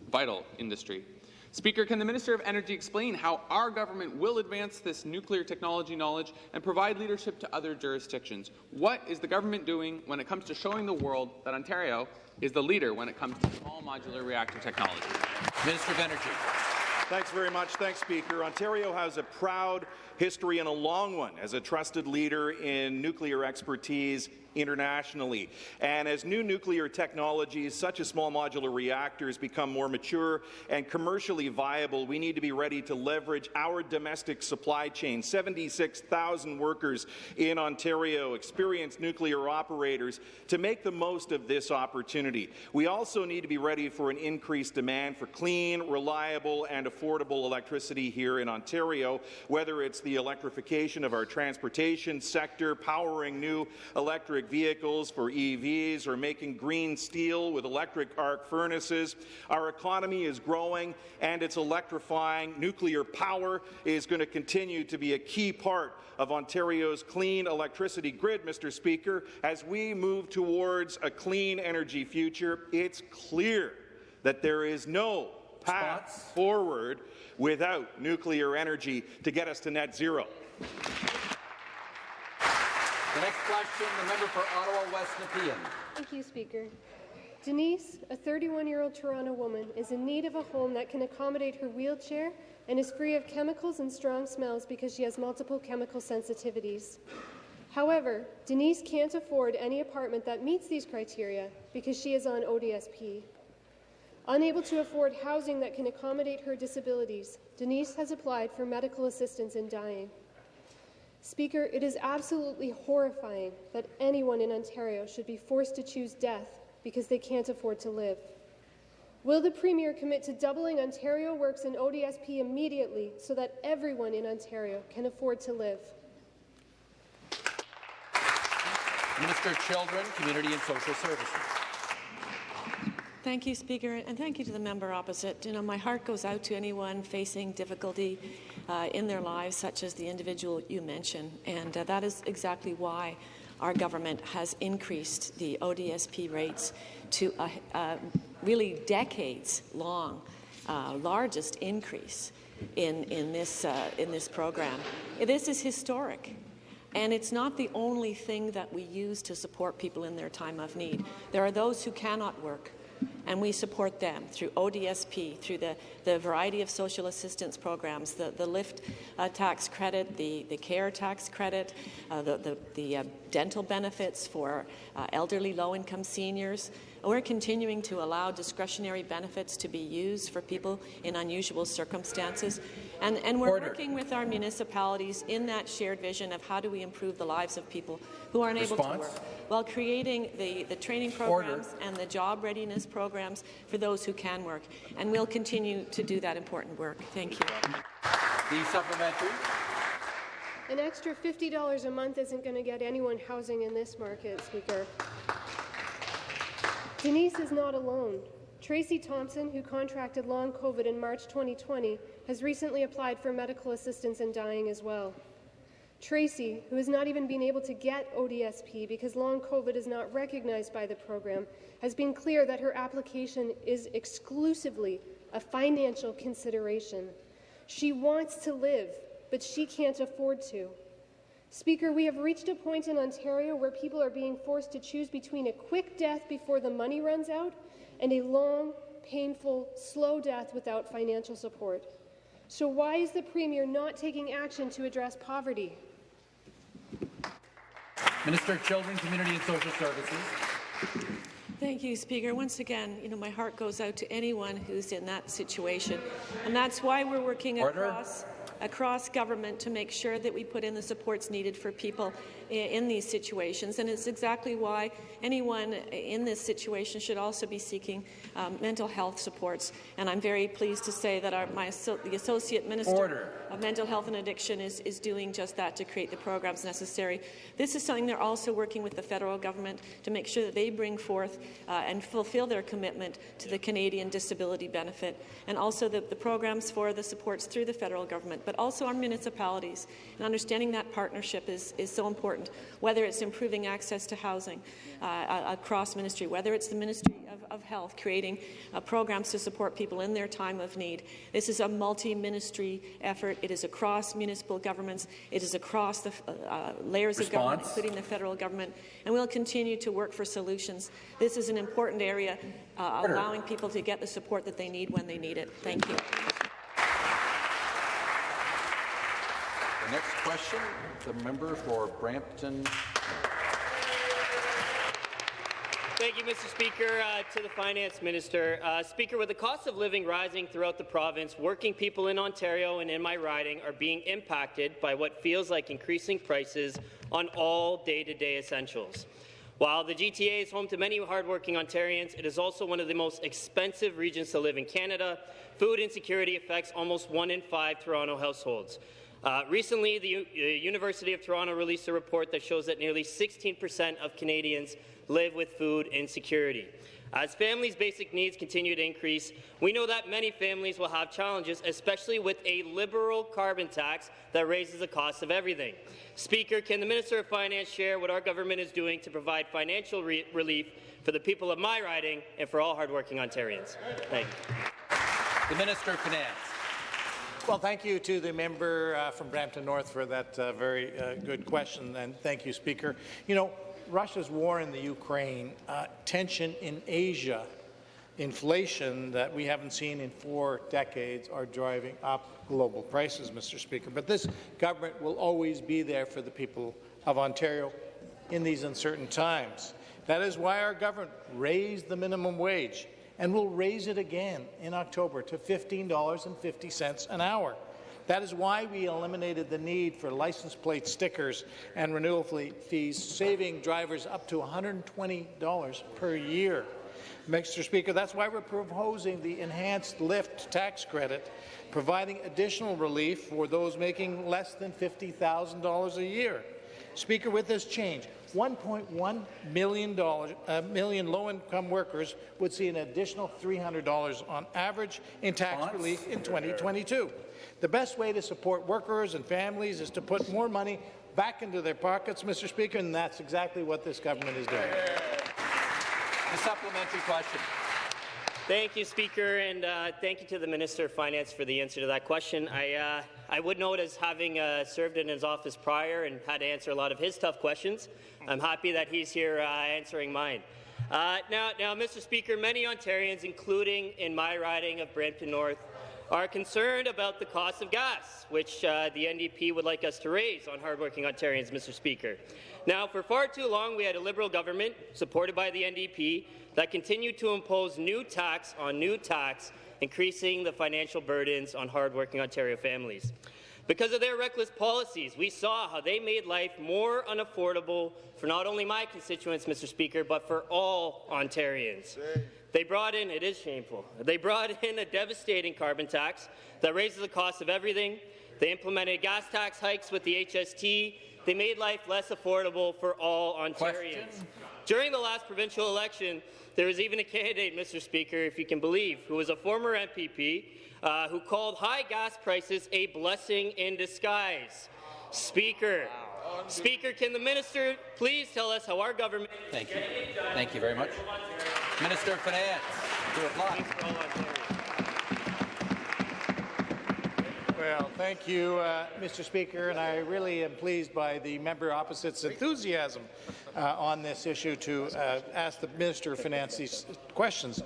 vital industry. Speaker, can the Minister of Energy explain how our government will advance this nuclear technology knowledge and provide leadership to other jurisdictions? What is the government doing when it comes to showing the world that Ontario is the leader when it comes to small modular reactor technology? Minister of Energy. Thanks very much. Thanks, Speaker. Ontario has a proud history and a long one as a trusted leader in nuclear expertise internationally. And as new nuclear technologies, such as small modular reactors, become more mature and commercially viable, we need to be ready to leverage our domestic supply chain. 76,000 workers in Ontario, experienced nuclear operators, to make the most of this opportunity. We also need to be ready for an increased demand for clean, reliable, and affordable electricity here in Ontario, whether it's the electrification of our transportation sector, powering new electric vehicles for EVs, or making green steel with electric arc furnaces. Our economy is growing and it's electrifying. Nuclear power is going to continue to be a key part of Ontario's clean electricity grid, Mr. Speaker. As we move towards a clean energy future, it's clear that there is no path forward without nuclear energy to get us to net zero. The next question, the member for Ottawa West Nepean. Thank you, Speaker. Denise, a 31-year-old Toronto woman, is in need of a home that can accommodate her wheelchair and is free of chemicals and strong smells because she has multiple chemical sensitivities. However, Denise can't afford any apartment that meets these criteria because she is on ODSP. Unable to afford housing that can accommodate her disabilities, Denise has applied for medical assistance in dying. Speaker, it is absolutely horrifying that anyone in Ontario should be forced to choose death because they can't afford to live. Will the Premier commit to doubling Ontario Works and ODSP immediately so that everyone in Ontario can afford to live? Minister of Children, Community and Social Services. Thank you, Speaker, and thank you to the member opposite. You know, my heart goes out to anyone facing difficulty uh, in their lives, such as the individual you mentioned, and uh, that is exactly why our government has increased the ODSP rates to a, a really decades-long uh, largest increase in, in, this, uh, in this program. This is historic. And it's not the only thing that we use to support people in their time of need. There are those who cannot work, and we support them through ODSP, through the, the variety of social assistance programs, the, the LIFT uh, tax credit, the, the CARE tax credit, uh, the, the, the uh, dental benefits for uh, elderly low-income seniors. We're continuing to allow discretionary benefits to be used for people in unusual circumstances. And, and we're Order. working with our municipalities in that shared vision of how do we improve the lives of people who aren't able to work while creating the, the training programs and the job readiness programs for those who can work. And we'll continue to do that important work. Thank you. The supplementary. An extra $50 a month isn't going to get anyone housing in this market, Speaker. Denise is not alone. Tracy Thompson, who contracted long COVID in March 2020, has recently applied for medical assistance and dying as well. Tracy, who has not even been able to get ODSP because long COVID is not recognized by the program, has been clear that her application is exclusively a financial consideration. She wants to live, but she can't afford to. Speaker, we have reached a point in Ontario where people are being forced to choose between a quick death before the money runs out and a long, painful, slow death without financial support. So why is the Premier not taking action to address poverty? Minister of Children, Community and Social Services. Thank you, Speaker. Once again, you know, my heart goes out to anyone who's in that situation. And that's why we're working Order. across across government to make sure that we put in the supports needed for people in these situations. And it's exactly why anyone in this situation should also be seeking um, mental health supports. And I'm very pleased to say that our, my, the Associate Minister Order. of Mental Health and Addiction is, is doing just that to create the programs necessary. This is something they're also working with the federal government to make sure that they bring forth uh, and fulfill their commitment to the Canadian Disability Benefit, and also the, the programs for the supports through the federal government, but also our municipalities. And understanding that partnership is, is so important, whether it's improving access to housing uh, uh, across ministry, whether it's the Ministry of, of Health creating uh, programs to support people in their time of need. This is a multi-ministry effort. It is across municipal governments. It is across the uh, layers of government, including the federal government, and we'll continue to work for solutions. This is an important area, uh, allowing people to get the support that they need when they need it. Thank you. The next question, the member for Brampton. Thank you, Mr. Speaker. Uh, to the Finance Minister. Uh, Speaker, with the cost of living rising throughout the province, working people in Ontario and in my riding are being impacted by what feels like increasing prices on all day-to-day essentials. While the GTA is home to many hardworking Ontarians, it is also one of the most expensive regions to live in Canada. Food insecurity affects almost one in five Toronto households. Uh, recently, the U- University of Toronto released a report that shows that nearly 16% of Canadians live with food insecurity. As families' basic needs continue to increase, we know that many families will have challenges, especially with a liberal carbon tax that raises the cost of everything. Speaker, can the Minister of Finance share what our government is doing to provide financial re relief for the people of my riding and for all hardworking Ontarians? Thank you. The Minister of Finance. Well, thank you to the member uh, from Brampton North for that uh, very uh, good question, and thank you, Speaker. You know, Russia's war in the Ukraine, uh, tension in Asia, inflation that we haven't seen in four decades are driving up global prices, Mr. Speaker. But this government will always be there for the people of Ontario in these uncertain times. That is why our government raised the minimum wage and we'll raise it again in October to $15.50 an hour. That is why we eliminated the need for license plate stickers and renewal fee- fees, saving drivers up to $120 per year. Mr. Speaker, that's why we're proposing the enhanced lift tax credit, providing additional relief for those making less than $50,000 a year. Speaker, with this change, 1.1 million, dollars, uh, million low-income workers would see an additional $300 on average in tax relief in 2022. The best way to support workers and families is to put more money back into their pockets, Mr. Speaker, and that's exactly what this government is doing. The supplementary question. Thank you, Speaker, and uh, thank you to the Minister of Finance for the answer to that question. I, uh, I would note, as having uh, served in his office prior and had to answer a lot of his tough questions, I'm happy that he's here uh, answering mine. Uh, now, now, Mr. Speaker, many Ontarians, including in my riding of Brampton North, are concerned about the cost of gas, which uh, the NDP would like us to raise on hardworking Ontarians, Mr. Speaker. Now, for far too long, we had a Liberal government, supported by the NDP, that continued to impose new tax on new tax, increasing the financial burdens on hardworking Ontario families. Because of their reckless policies, we saw how they made life more unaffordable for not only my constituents, Mr. Speaker, but for all Ontarians. They brought in, it is shameful, they brought in a devastating carbon tax that raises the cost of everything. They implemented gas tax hikes with the HST. They made life less affordable for all Ontarians. During the last provincial election, there was even a candidate, Mr. Speaker, if you can believe, who was a former MPP, uh, who called high gas prices a blessing in disguise. Speaker, Speaker, can the minister please tell us how our government? Thank you. Thank you very much. Minister of Finance, two o'clock. Well, thank you, uh, Mr. Speaker, and I really am pleased by the member opposite's enthusiasm uh, on this issue to uh, ask the Minister of Finance these questions.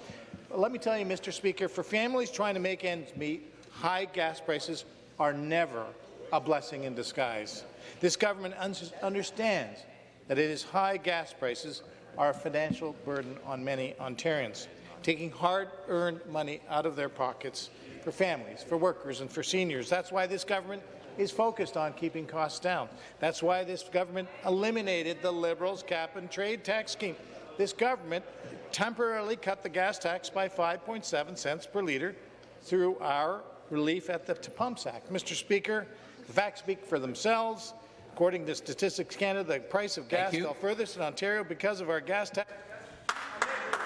Let me tell you, Mr. Speaker, for families trying to make ends meet, high gas prices are never a blessing in disguise. This government un understands that it is high gas prices are a financial burden on many Ontarians, taking hard-earned money out of their pockets for families, for workers, and for seniors. That's why this government is focused on keeping costs down. That's why this government eliminated the Liberals' cap-and-trade tax scheme. This government temporarily cut the gas tax by 5.7 cents per litre through our relief at the Pumps Act. Mr. Speaker, the facts speak for themselves. According to Statistics Canada, the price of gas fell furthest in Ontario because of our gas tax.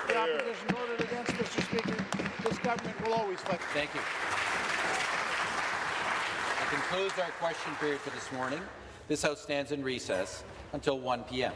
The opposition voted against, Mr. Speaker. This government will always fight. Thank you. Concludes our question period for this morning. This House stands in recess until 1 p.m.